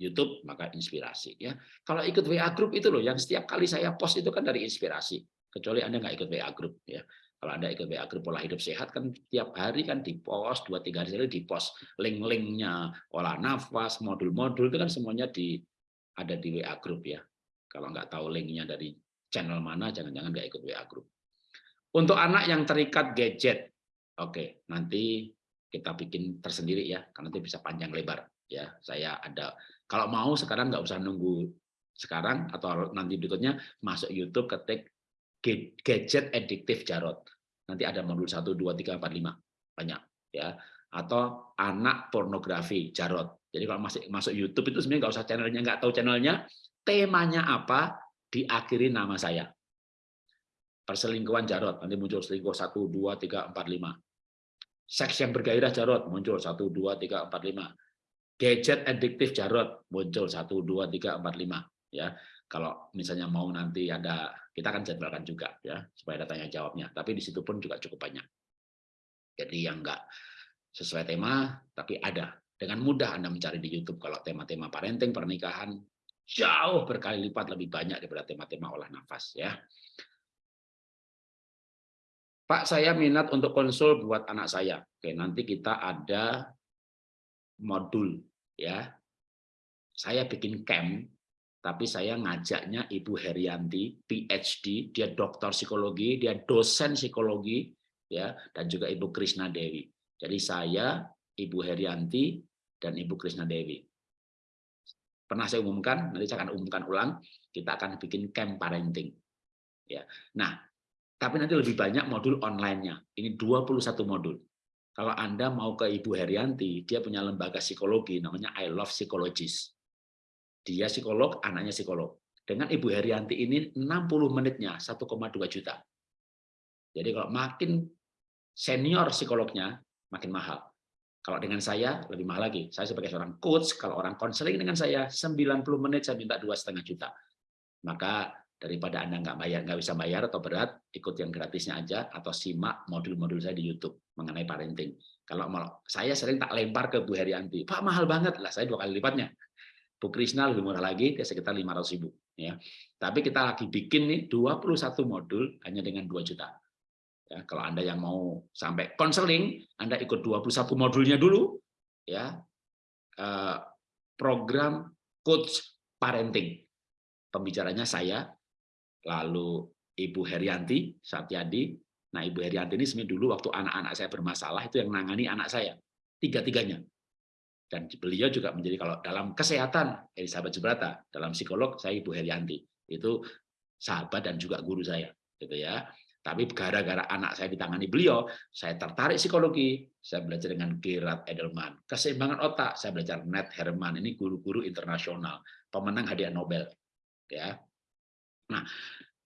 YouTube maka inspirasi ya. Kalau ikut WA group itu loh, yang setiap kali saya post itu kan dari inspirasi. Kecuali Anda nggak ikut WA group ya. Kalau Anda ikut WA group pola hidup sehat kan tiap hari kan di post dua tiga hari sekali di post link-linknya olah nafas, modul-modul itu kan semuanya di ada di WA group ya. Kalau nggak tahu linknya dari channel mana, jangan-jangan nggak ikut WA group. Untuk anak yang terikat gadget, oke, nanti kita bikin tersendiri ya, karena nanti bisa panjang lebar. Ya, saya ada. Kalau mau sekarang nggak usah nunggu sekarang atau nanti berikutnya masuk YouTube ketik gadget ediktif Jarot. Nanti ada modul 1 2 3 4 5 banyak ya. Atau anak pornografi Jarot. Jadi kalau masih masuk YouTube itu sebenarnya nggak usah channelnya, nggak tahu channelnya, temanya apa, diakhiri nama saya. Perselingkuhan Jarot, nanti muncul selingkuh 1, 2, 3, 4, 5. Seks yang bergairah Jarot, muncul 1, 2, 3, 4, 5. Gadget adiktif Jarot, muncul 1, 2, 3, 4, 5. Ya, kalau misalnya mau nanti ada, kita akan jadwalkan juga ya, supaya ada tanya jawabnya. Tapi di situ pun juga cukup banyak. Jadi yang enggak sesuai tema, tapi ada. Dengan mudah Anda mencari di YouTube kalau tema-tema parenting, pernikahan, jauh berkali lipat lebih banyak daripada tema-tema olah nafas ya. Pak, saya minat untuk konsul buat anak saya. Oke, nanti kita ada modul ya. Saya bikin camp tapi saya ngajaknya Ibu Herianti, PhD, dia dokter psikologi, dia dosen psikologi ya dan juga Ibu Krisna Dewi. Jadi saya, Ibu Herianti dan Ibu Krisna Dewi pernah saya umumkan, nanti saya akan umumkan ulang, kita akan bikin camp parenting. Ya. Nah, tapi nanti lebih banyak modul online-nya. Ini 21 modul. Kalau Anda mau ke Ibu Herianti, dia punya lembaga psikologi, namanya I Love Psychologist. Dia psikolog, anaknya psikolog. Dengan Ibu Herianti ini 60 menitnya 1,2 juta. Jadi kalau makin senior psikolognya, makin mahal. Kalau dengan saya lebih mahal lagi. Saya sebagai seorang coach, kalau orang konseling dengan saya 90 menit saya minta dua setengah juta. Maka daripada anda nggak bayar, nggak bisa bayar atau berat, ikut yang gratisnya aja atau simak modul-modul saya di YouTube mengenai parenting. Kalau mau, saya sering tak lempar ke Bu Herianti, Pak mahal banget lah, saya dua kali lipatnya. Bu Krisna lebih murah lagi, dia sekitar 500 ribu. Ya. Tapi kita lagi bikin nih 21 modul hanya dengan 2 juta. Ya, kalau Anda yang mau sampai konseling, Anda ikut 21 modulnya dulu, ya. Uh, program coach parenting. Pembicaranya saya, lalu Ibu Herianti Satyadi. Nah, Ibu Herianti ini sebenarnya dulu waktu anak-anak saya bermasalah itu yang nangani anak saya, tiga-tiganya. Dan beliau juga menjadi kalau dalam kesehatan, Elizabeth Subrata, dalam psikolog saya Ibu Herianti. Itu sahabat dan juga guru saya, gitu ya. Tapi gara-gara anak saya ditangani beliau, saya tertarik psikologi. Saya belajar dengan Gerard Edelman. Keseimbangan otak, saya belajar Ned Herman. Ini guru-guru internasional, pemenang hadiah Nobel. Ya. Nah,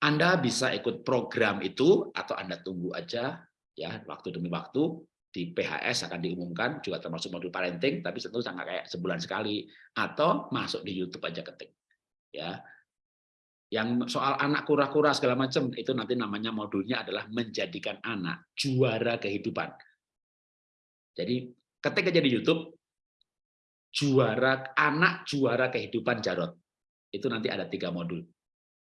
Anda bisa ikut program itu atau Anda tunggu aja ya waktu demi waktu. Di PHS akan diumumkan juga termasuk modul parenting tapi tentu sangat kayak sebulan sekali. Atau masuk di YouTube aja ketik ya. Yang soal anak kura-kura segala macam itu nanti namanya modulnya adalah menjadikan anak juara kehidupan. Jadi ketika jadi YouTube juara anak juara kehidupan Jarot itu nanti ada tiga modul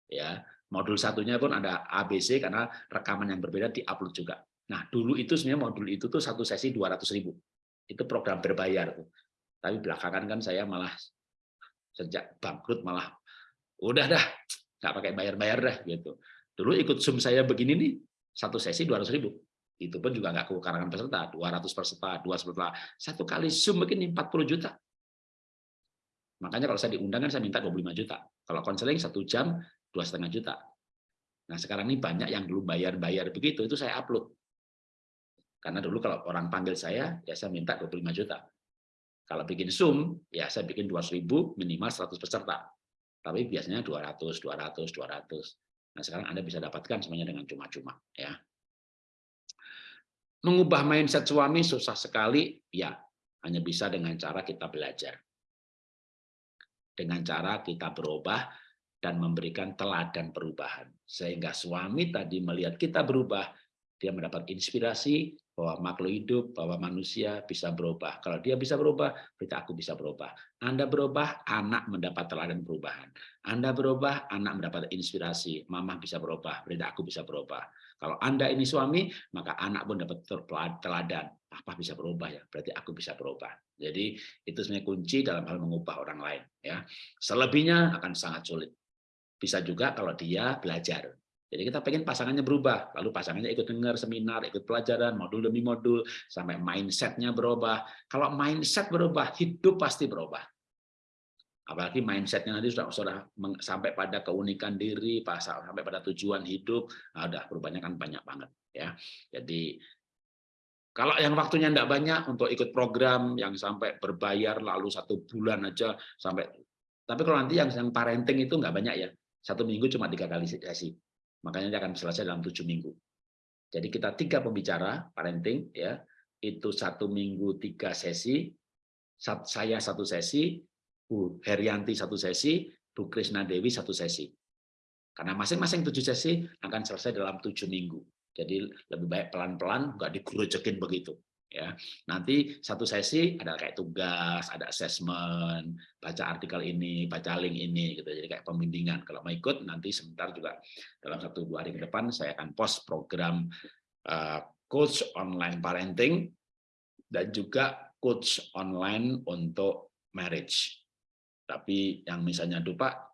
ya modul satunya pun ada ABC karena rekaman yang berbeda diupload juga. Nah dulu itu sebenarnya modul itu tuh satu sesi dua ratus ribu itu program berbayar tuh. Tapi belakangan kan saya malah sejak bangkrut malah udah dah nggak pakai bayar-bayar dah gitu. Dulu ikut Zoom saya begini nih, satu sesi dua ratus ribu. Itu pun juga nggak kekurangan peserta, 200 peserta, dua peserta. Satu kali Zoom begini 40 juta. Makanya kalau saya diundang kan saya minta 25 juta. Kalau konseling satu jam dua setengah juta. Nah sekarang ini banyak yang belum bayar-bayar begitu, itu saya upload. Karena dulu kalau orang panggil saya, ya saya minta 25 juta. Kalau bikin Zoom, ya saya bikin 200 ribu, minimal 100 peserta tapi biasanya 200, 200, 200. Nah, sekarang Anda bisa dapatkan semuanya dengan cuma-cuma ya. Mengubah mindset suami susah sekali, ya. Hanya bisa dengan cara kita belajar. Dengan cara kita berubah dan memberikan teladan perubahan. Sehingga suami tadi melihat kita berubah, dia mendapat inspirasi, bahwa makhluk hidup, bahwa manusia bisa berubah. Kalau dia bisa berubah, berarti aku bisa berubah. Anda berubah, anak mendapat teladan perubahan. Anda berubah, anak mendapat inspirasi. Mama bisa berubah, berarti aku bisa berubah. Kalau Anda ini suami, maka anak pun dapat teladan. Apa bisa berubah ya? Berarti aku bisa berubah. Jadi itu sebenarnya kunci dalam hal mengubah orang lain. Ya, selebihnya akan sangat sulit. Bisa juga kalau dia belajar. Jadi kita pengen pasangannya berubah, lalu pasangannya ikut dengar seminar, ikut pelajaran, modul demi modul, sampai mindsetnya berubah. Kalau mindset berubah, hidup pasti berubah. Apalagi mindsetnya nanti sudah, sudah sampai pada keunikan diri, sampai pada tujuan hidup, nah perubahannya kan banyak banget ya. Jadi kalau yang waktunya tidak banyak untuk ikut program yang sampai berbayar lalu satu bulan aja sampai, tapi kalau nanti yang parenting itu nggak banyak ya, satu minggu cuma tiga kali sesi Makanya dia akan selesai dalam tujuh minggu. Jadi kita tiga pembicara parenting ya itu satu minggu tiga sesi, saya satu sesi, Bu Herianti satu sesi, Bu Krisna Dewi satu sesi. Karena masing-masing tujuh sesi akan selesai dalam tujuh minggu. Jadi lebih baik pelan-pelan, nggak digurujekin begitu ya. Nanti satu sesi ada kayak tugas ada assessment baca artikel ini baca link ini gitu. Jadi kayak pembimbingan. Kalau mau ikut nanti sebentar juga dalam satu dua hari ke depan saya akan post program uh, coach online parenting dan juga coach online untuk marriage. Tapi yang misalnya lupa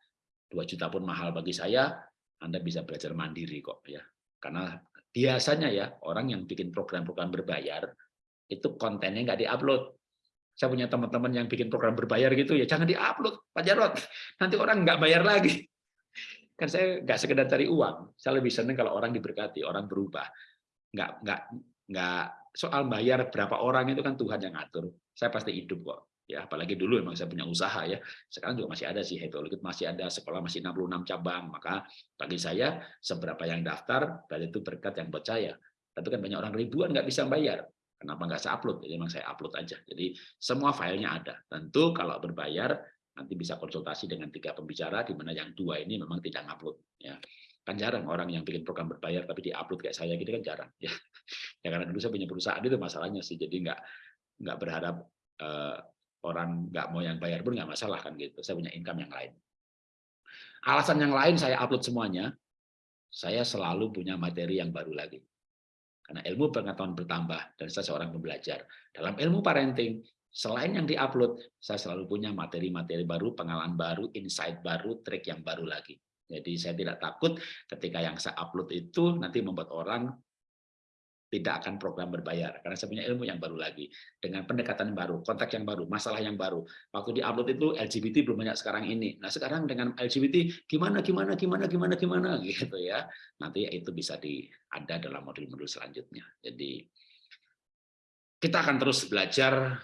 dua juta pun mahal bagi saya anda bisa belajar mandiri kok ya. Karena biasanya ya orang yang bikin program-program berbayar itu kontennya nggak diupload. Saya punya teman-teman yang bikin program berbayar gitu ya jangan diupload Pak Jarot, nanti orang nggak bayar lagi. Kan saya nggak sekedar cari uang, saya lebih senang kalau orang diberkati, orang berubah. Nggak nggak nggak soal bayar berapa orang itu kan Tuhan yang ngatur. Saya pasti hidup kok ya apalagi dulu memang saya punya usaha ya sekarang juga masih ada sih Happy masih ada sekolah masih 66 cabang maka bagi saya seberapa yang daftar berarti itu berkat yang saya tapi kan banyak orang ribuan nggak bisa bayar Kenapa nggak saya upload? Jadi memang saya upload aja. Jadi semua filenya ada. Tentu kalau berbayar nanti bisa konsultasi dengan tiga pembicara di mana yang dua ini memang tidak upload. Ya kan jarang orang yang bikin program berbayar tapi diupload kayak saya gitu kan jarang ya ya karena dulu saya punya perusahaan itu masalahnya sih jadi nggak nggak berharap uh, orang nggak mau yang bayar pun nggak masalah kan gitu saya punya income yang lain alasan yang lain saya upload semuanya saya selalu punya materi yang baru lagi karena ilmu pengetahuan bertambah dan saya seorang pembelajar. Dalam ilmu parenting, selain yang diupload, saya selalu punya materi-materi baru, pengalaman baru, insight baru, trik yang baru lagi. Jadi saya tidak takut ketika yang saya upload itu nanti membuat orang tidak akan program berbayar karena saya punya ilmu yang baru lagi dengan pendekatan yang baru, konteks yang baru, masalah yang baru. Waktu di upload itu LGBT belum banyak sekarang ini. Nah sekarang dengan LGBT gimana gimana gimana gimana gimana gitu ya. Nanti itu bisa di ada dalam modul-modul selanjutnya. Jadi kita akan terus belajar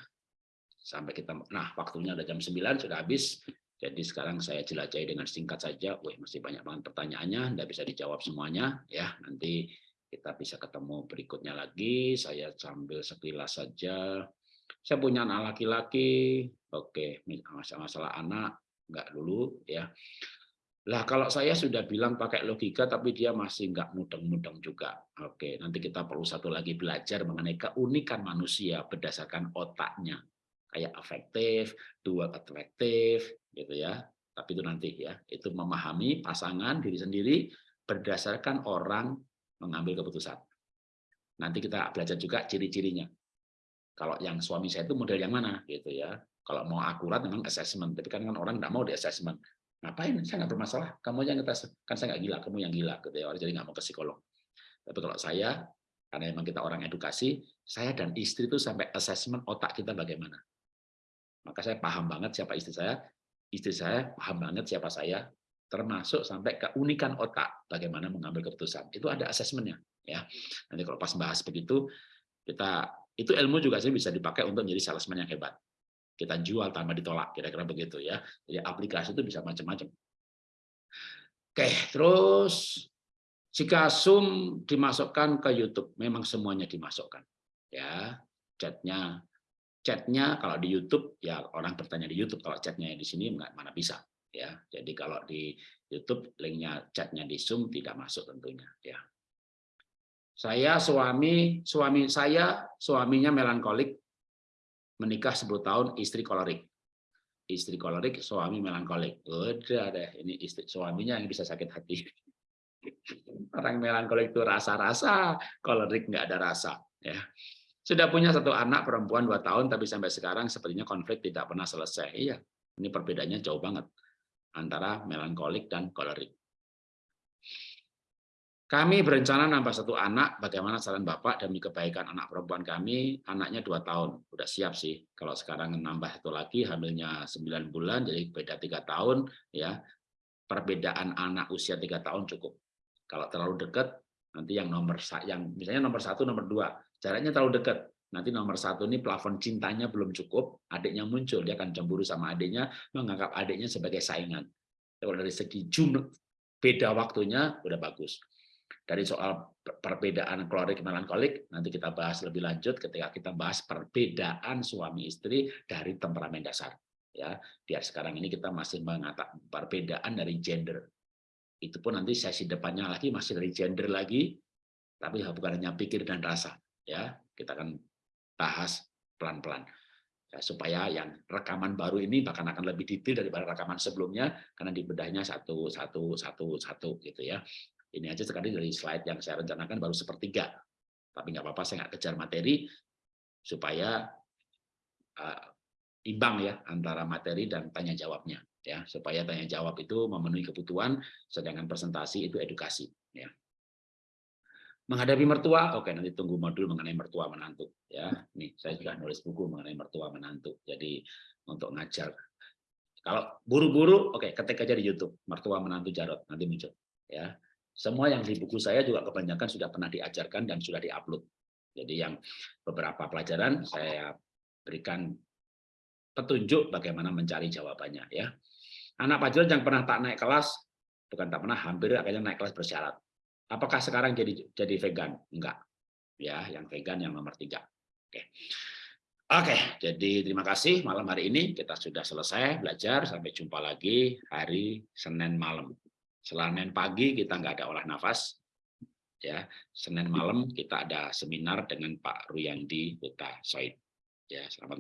sampai kita nah waktunya udah jam 9 sudah habis. Jadi sekarang saya jelajahi dengan singkat saja. Wih, masih banyak banget pertanyaannya, tidak bisa dijawab semuanya ya. Nanti kita bisa ketemu berikutnya lagi. Saya sambil sekilas saja. Saya punya anak laki-laki. Oke, masalah-masalah anak enggak dulu ya. Lah kalau saya sudah bilang pakai logika tapi dia masih enggak mudeng-mudeng juga. Oke, nanti kita perlu satu lagi belajar mengenai keunikan manusia berdasarkan otaknya. Kayak afektif, dual atraktif gitu ya. Tapi itu nanti ya, itu memahami pasangan diri sendiri berdasarkan orang mengambil keputusan. Nanti kita belajar juga ciri-cirinya. Kalau yang suami saya itu model yang mana gitu ya. Kalau mau akurat memang assessment, tapi kan, kan orang nggak mau di assessment. Ngapain? Saya nggak bermasalah. Kamu yang ngetes, kan saya nggak gila, kamu yang gila gitu ya. Jadi nggak mau ke psikolog. Tapi kalau saya, karena memang kita orang edukasi, saya dan istri itu sampai assessment otak kita bagaimana. Maka saya paham banget siapa istri saya, istri saya paham banget siapa saya, termasuk sampai keunikan otak bagaimana mengambil keputusan. Itu ada asesmennya ya. Nanti kalau pas bahas begitu kita itu ilmu juga sih bisa dipakai untuk menjadi salesman yang hebat. Kita jual tanpa ditolak kira-kira begitu ya. Jadi aplikasi itu bisa macam-macam. Oke terus jika Zoom dimasukkan ke YouTube memang semuanya dimasukkan ya. Chatnya chatnya kalau di YouTube ya orang bertanya di YouTube kalau chatnya di sini mana bisa ya. Jadi kalau di YouTube linknya chatnya di Zoom tidak masuk tentunya ya. Saya suami suami saya suaminya melankolik menikah 10 tahun istri kolerik. Istri kolerik, suami melankolik. Udah deh, ini istri suaminya yang bisa sakit hati. Orang melankolik itu rasa-rasa, kolerik nggak ada rasa ya. Sudah punya satu anak perempuan dua tahun, tapi sampai sekarang sepertinya konflik tidak pernah selesai. Iya, ini perbedaannya jauh banget antara melankolik dan kolerik. Kami berencana nambah satu anak, bagaimana saran Bapak demi kebaikan anak perempuan kami, anaknya dua tahun, udah siap sih. Kalau sekarang nambah itu lagi, hamilnya 9 bulan, jadi beda tiga tahun, ya perbedaan anak usia tiga tahun cukup. Kalau terlalu dekat, nanti yang nomor yang misalnya nomor satu, nomor dua, jaraknya terlalu dekat, nanti nomor satu ini plafon cintanya belum cukup, adiknya muncul, dia akan cemburu sama adiknya, menganggap adiknya sebagai saingan. Kalau dari segi jumlah, beda waktunya, udah bagus. Dari soal perbedaan klorik melankolik, nanti kita bahas lebih lanjut ketika kita bahas perbedaan suami istri dari temperamen dasar. Ya, biar sekarang ini kita masih mengatakan perbedaan dari gender. Itu pun nanti sesi depannya lagi masih dari gender lagi, tapi bukan hanya pikir dan rasa. Ya, kita akan bahas pelan-pelan. Ya, supaya yang rekaman baru ini bahkan akan lebih detail daripada rekaman sebelumnya karena di bedahnya satu satu satu satu gitu ya. Ini aja sekali dari slide yang saya rencanakan baru sepertiga. Tapi nggak apa-apa saya nggak kejar materi supaya uh, imbang ya antara materi dan tanya jawabnya ya. Supaya tanya jawab itu memenuhi kebutuhan sedangkan presentasi itu edukasi ya menghadapi mertua oke nanti tunggu modul mengenai mertua menantu ya. Nih saya sudah nulis buku mengenai mertua menantu jadi untuk ngajar. Kalau buru-buru oke ketik aja di YouTube mertua menantu Jarot nanti muncul ya. Semua yang di buku saya juga kebanyakan sudah pernah diajarkan dan sudah diupload. Jadi yang beberapa pelajaran saya berikan petunjuk bagaimana mencari jawabannya ya. Anak pelajaran yang pernah tak naik kelas bukan tak pernah hampir akhirnya naik kelas bersyarat Apakah sekarang jadi jadi vegan? Enggak. Ya, yang vegan yang nomor tiga. Oke. Oke, jadi terima kasih malam hari ini kita sudah selesai belajar. Sampai jumpa lagi hari Senin malam. Senin pagi kita nggak ada olah nafas. Ya, Senin malam kita ada seminar dengan Pak Ruyandi Buta Soid. Ya, selamat